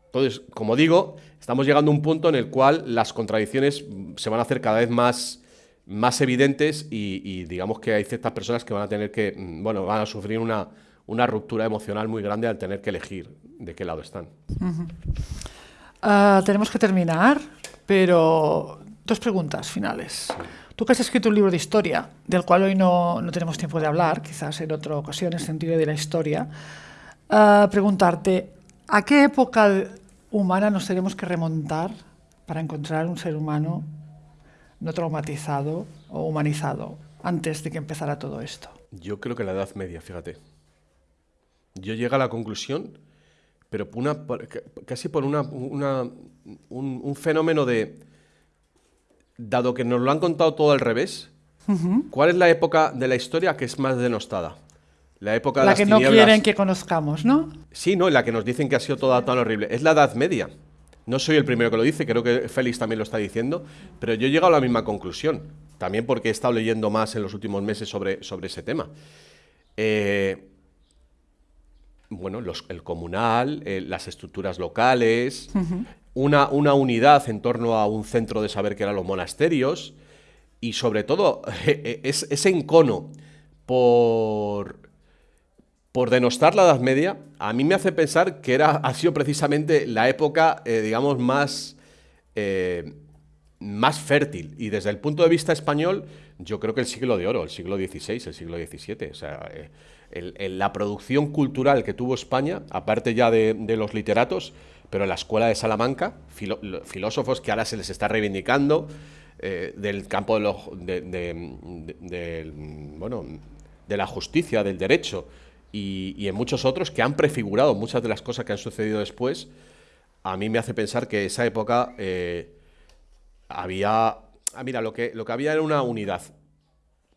Entonces, como digo, estamos llegando a un punto en el cual las contradicciones se van a hacer cada vez más, más evidentes y, digamos que hay ciertas personas que van a tener que, mm, bueno, van a sufrir una, una ruptura emocional muy grande al tener que elegir de qué lado están. Ah, tenemos que terminar, pero dos preguntas finales. Tú que has escrito un libro de historia, del cual hoy no, no tenemos tiempo de hablar, quizás en otra ocasión, en el sentido de la historia, uh, preguntarte, ¿a qué época humana nos tenemos que remontar para encontrar un ser humano no traumatizado o humanizado antes de que empezara todo esto? Yo creo que la Edad Media, fíjate yo llego a la conclusión, pero una, casi por una, un, fenómeno de, dado que nos lo han contado todo al revés, ¿cuál es la época de la historia que es más denostada? La época de la que no quieren que conozcamos, ¿no? Sí, no, la que nos dicen que ha sido toda tan horrible. Es la Edad Media. No soy el primero que lo dice, creo que Félix también lo está diciendo, pero yo he llegado a la misma conclusión, también porque he estado leyendo más en los últimos meses sobre, sobre ese tema. Eh, bueno, el comunal, eh, las estructuras locales, una, una, unidad en torno a un centro de saber que eran los monasterios y sobre todo e, es, ese encono por, por denostar la Edad Media, a mí me hace pensar que era, ha sido precisamente la época, eh, digamos, más, eh, más fértil. Y desde el punto de vista español, yo creo que el siglo de oro, el siglo XVI, el siglo XVII. O sea, la producción cultural que tuvo España, aparte ya de, los literatos, pero la escuela de Salamanca, filósofos que ahora se les está reivindicando, eh, del campo de, los, bueno, de la justicia, del derecho, y, en muchos otros que han prefigurado muchas de las cosas que han sucedido después, a mí me hace pensar que esa época eh, había... Ah, mira, lo que, lo que había era una unidad,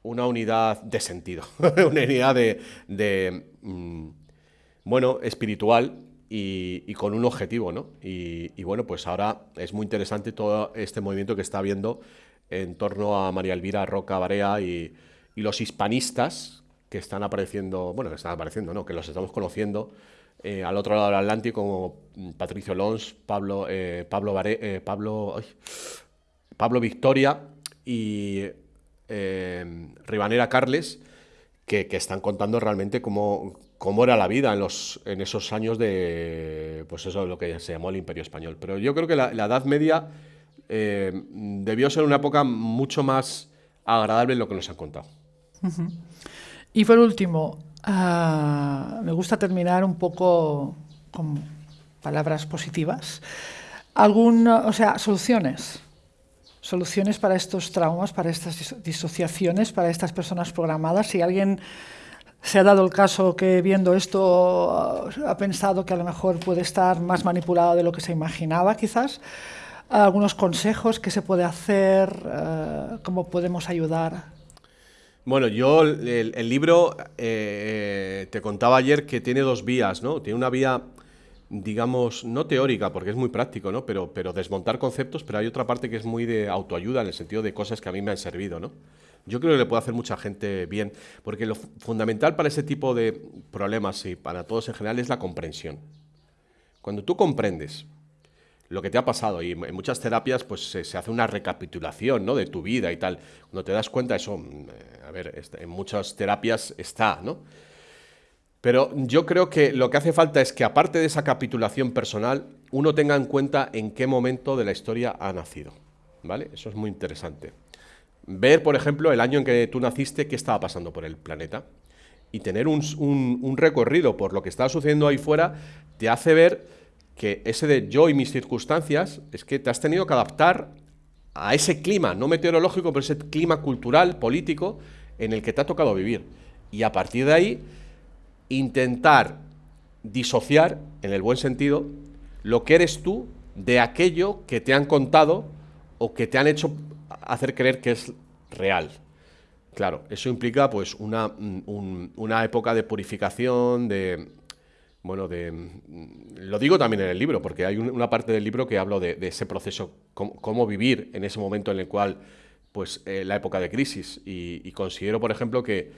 una unidad de sentido, una unidad de, mm, bueno, espiritual y, con un objetivo, ¿no? Y, bueno, pues ahora es muy interesante todo este movimiento que está habiendo en torno a María Elvira Roca Barea y, los hispanistas, que están apareciendo, bueno, que están apareciendo, no, que los estamos conociendo eh, al otro lado del Atlántico, como Patricio Lons, Pablo, eh, Pablo, eh, Pablo, Pablo Victoria y Ribanera Carles, que, están contando realmente cómo, cómo era la vida en, los, en esos años de, pues eso, lo que se llamó el Imperio Español. Pero yo creo que la, Edad Media debió ser una época mucho más agradable en lo que nos han contado. Y por último, ah, me gusta terminar un poco con palabras positivas. Algún, o sea, soluciones. Soluciones para estos traumas, para estas disociaciones, para estas personas programadas. Si alguien se ha dado el caso que viendo esto ah, ha pensado que a lo mejor puede estar más manipulado de lo que se imaginaba, quizás. Algunos consejos que se puede hacer, ah, cómo podemos ayudar bueno, yo el, libro eh, te contaba ayer que tiene dos vías, ¿no? Tiene una vía, digamos, no teórica, porque es muy práctico, ¿no? Pero, pero desmontar conceptos, pero hay otra parte que es muy de autoayuda, en el sentido de cosas que a mí me han servido, ¿no? Yo creo que le puede hacer mucha gente bien, porque lo fundamental para ese tipo de problemas y para todos en general es la comprensión. Cuando tú comprendes lo que te ha pasado. Y en muchas terapias pues se, hace una recapitulación ¿no? de tu vida y tal. Cuando te das cuenta, eso, mm, eh, a ver, en muchas terapias está, ¿no? Pero yo creo que lo que hace falta es que aparte de esa capitulación personal, uno tenga en cuenta en qué momento de la historia ha nacido. ¿Vale? Eso es muy interesante. Ver, por ejemplo, el año en que tú naciste, qué estaba pasando por el planeta. Y tener un, recorrido por lo que está sucediendo ahí fuera, te hace ver que ese de yo y mis circunstancias es que te has tenido que adaptar a ese clima, no meteorológico, pero ese clima cultural, político, en el que te ha tocado vivir. Y a partir de ahí, intentar disociar, en el buen sentido, lo que eres tú de aquello que te han contado o que te han hecho hacer creer que es real. Claro, eso implica pues una, una época de purificación, de, bueno, de, mm, lo digo también en el libro, porque hay una parte del libro que hablo de, ese proceso, cómo, vivir en ese momento en el cual, pues, eh, la época de crisis. Y, considero, por ejemplo, que,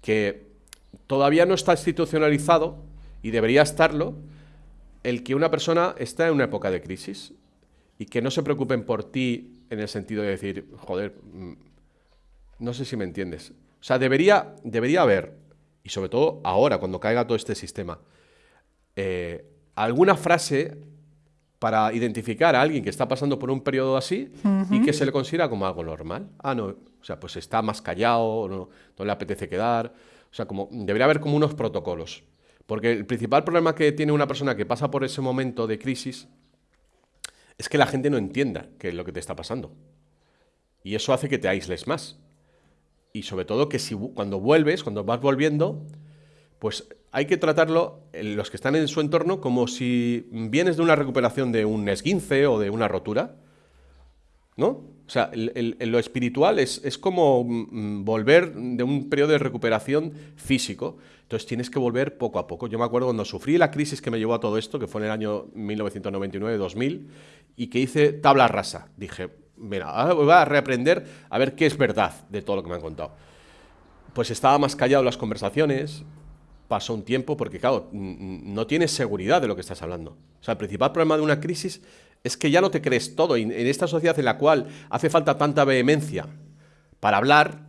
que todavía no está institucionalizado, y debería estarlo, el que una persona está en una época de crisis y que no se preocupen por ti en el sentido de decir, joder, mm, no sé si me entiendes. O sea, debería, debería haber, y sobre todo ahora, cuando caiga todo este sistema, eh, alguna frase para identificar a alguien que está pasando por un periodo así y que se le considera como algo normal. Ah, no, o sea, pues está más callado, no, no le apetece quedar. O sea, como debería haber como unos protocolos. Porque el principal problema que tiene una persona que pasa por ese momento de crisis es que la gente no entienda qué es lo que te está pasando. Y eso hace que te aísles más. Y sobre todo que si cuando vuelves, cuando vas volviendo, pues hay que tratarlo, los que están en su entorno, como si vienes de una recuperación de un esguince o de una rotura, ¿no? O sea, lo espiritual es, es, como mm, volver de un periodo de recuperación físico. Entonces tienes que volver poco a poco. Yo me acuerdo cuando sufrí la crisis que me llevó a todo esto, que fue en el año 1999-2000, y que hice tabla rasa. Dije, mira, ahora voy a reaprender a ver qué es verdad de todo lo que me han contado. Pues estaba más callado en las conversaciones, pasó un tiempo porque, claro, no tienes seguridad de lo que estás hablando. O sea, el principal problema de una crisis es que ya no te crees todo. En esta sociedad en la cual hace falta tanta vehemencia para hablar,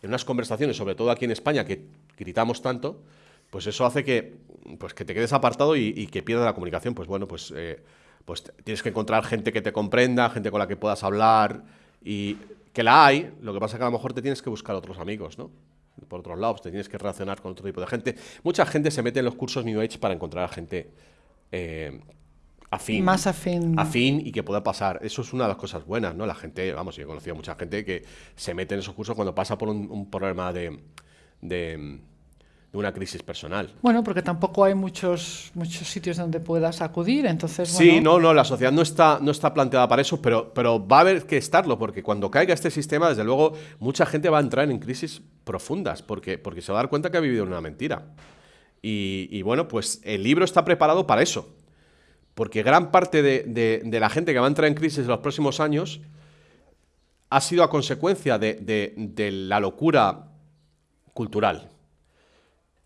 en unas conversaciones, sobre todo aquí en España, que gritamos tanto, pues eso hace que, pues que te quedes apartado y, que pierdas la comunicación. Pues bueno, pues, eh, pues tienes que encontrar gente que te comprenda, gente con la que puedas hablar y que la hay, lo que pasa es que a lo mejor te tienes que buscar otros amigos, ¿no? por otros lados, te tienes que relacionar con otro tipo de gente. Mucha gente se mete en los cursos New Age para encontrar a gente eh, afín. Más afín. Afín y que pueda pasar. Eso es una de las cosas buenas, ¿no? La gente, vamos, yo he conocido a mucha gente que se mete en esos cursos cuando pasa por un, problema de, de, de una crisis personal. Bueno, porque tampoco hay muchos, muchos sitios donde puedas acudir, entonces... Sí, no, no, la sociedad no está, no está planteada para eso, pero, pero va a haber que estarlo, porque cuando caiga este sistema, desde luego, mucha gente va a entrar en crisis profundas, porque, porque se va a dar cuenta que ha vivido una mentira. Y, y bueno, pues el libro está preparado para eso, porque gran parte de, de- de la gente que va a entrar en crisis en los próximos años ha sido a consecuencia de, la locura cultural.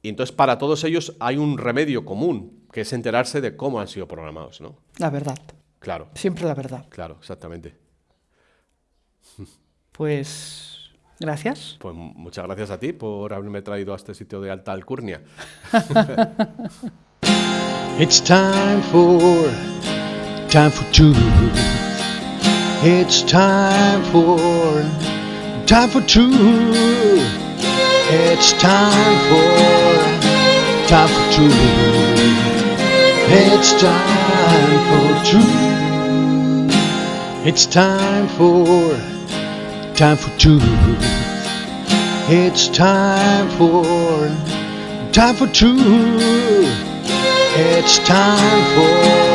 Y entonces para todos ellos hay un remedio común, que es enterarse de cómo han sido programados, ¿no? La verdad, Claro, siempre la verdad. claro, exactamente. Pues gracias. Pues muchas gracias a ti por haberme traído a este sitio de alta alcurnia. It's time for time for two. It's time for time for two. It's time for time for two. It's time for truth. It's time for time for truth. It's time for time for truth. It's time for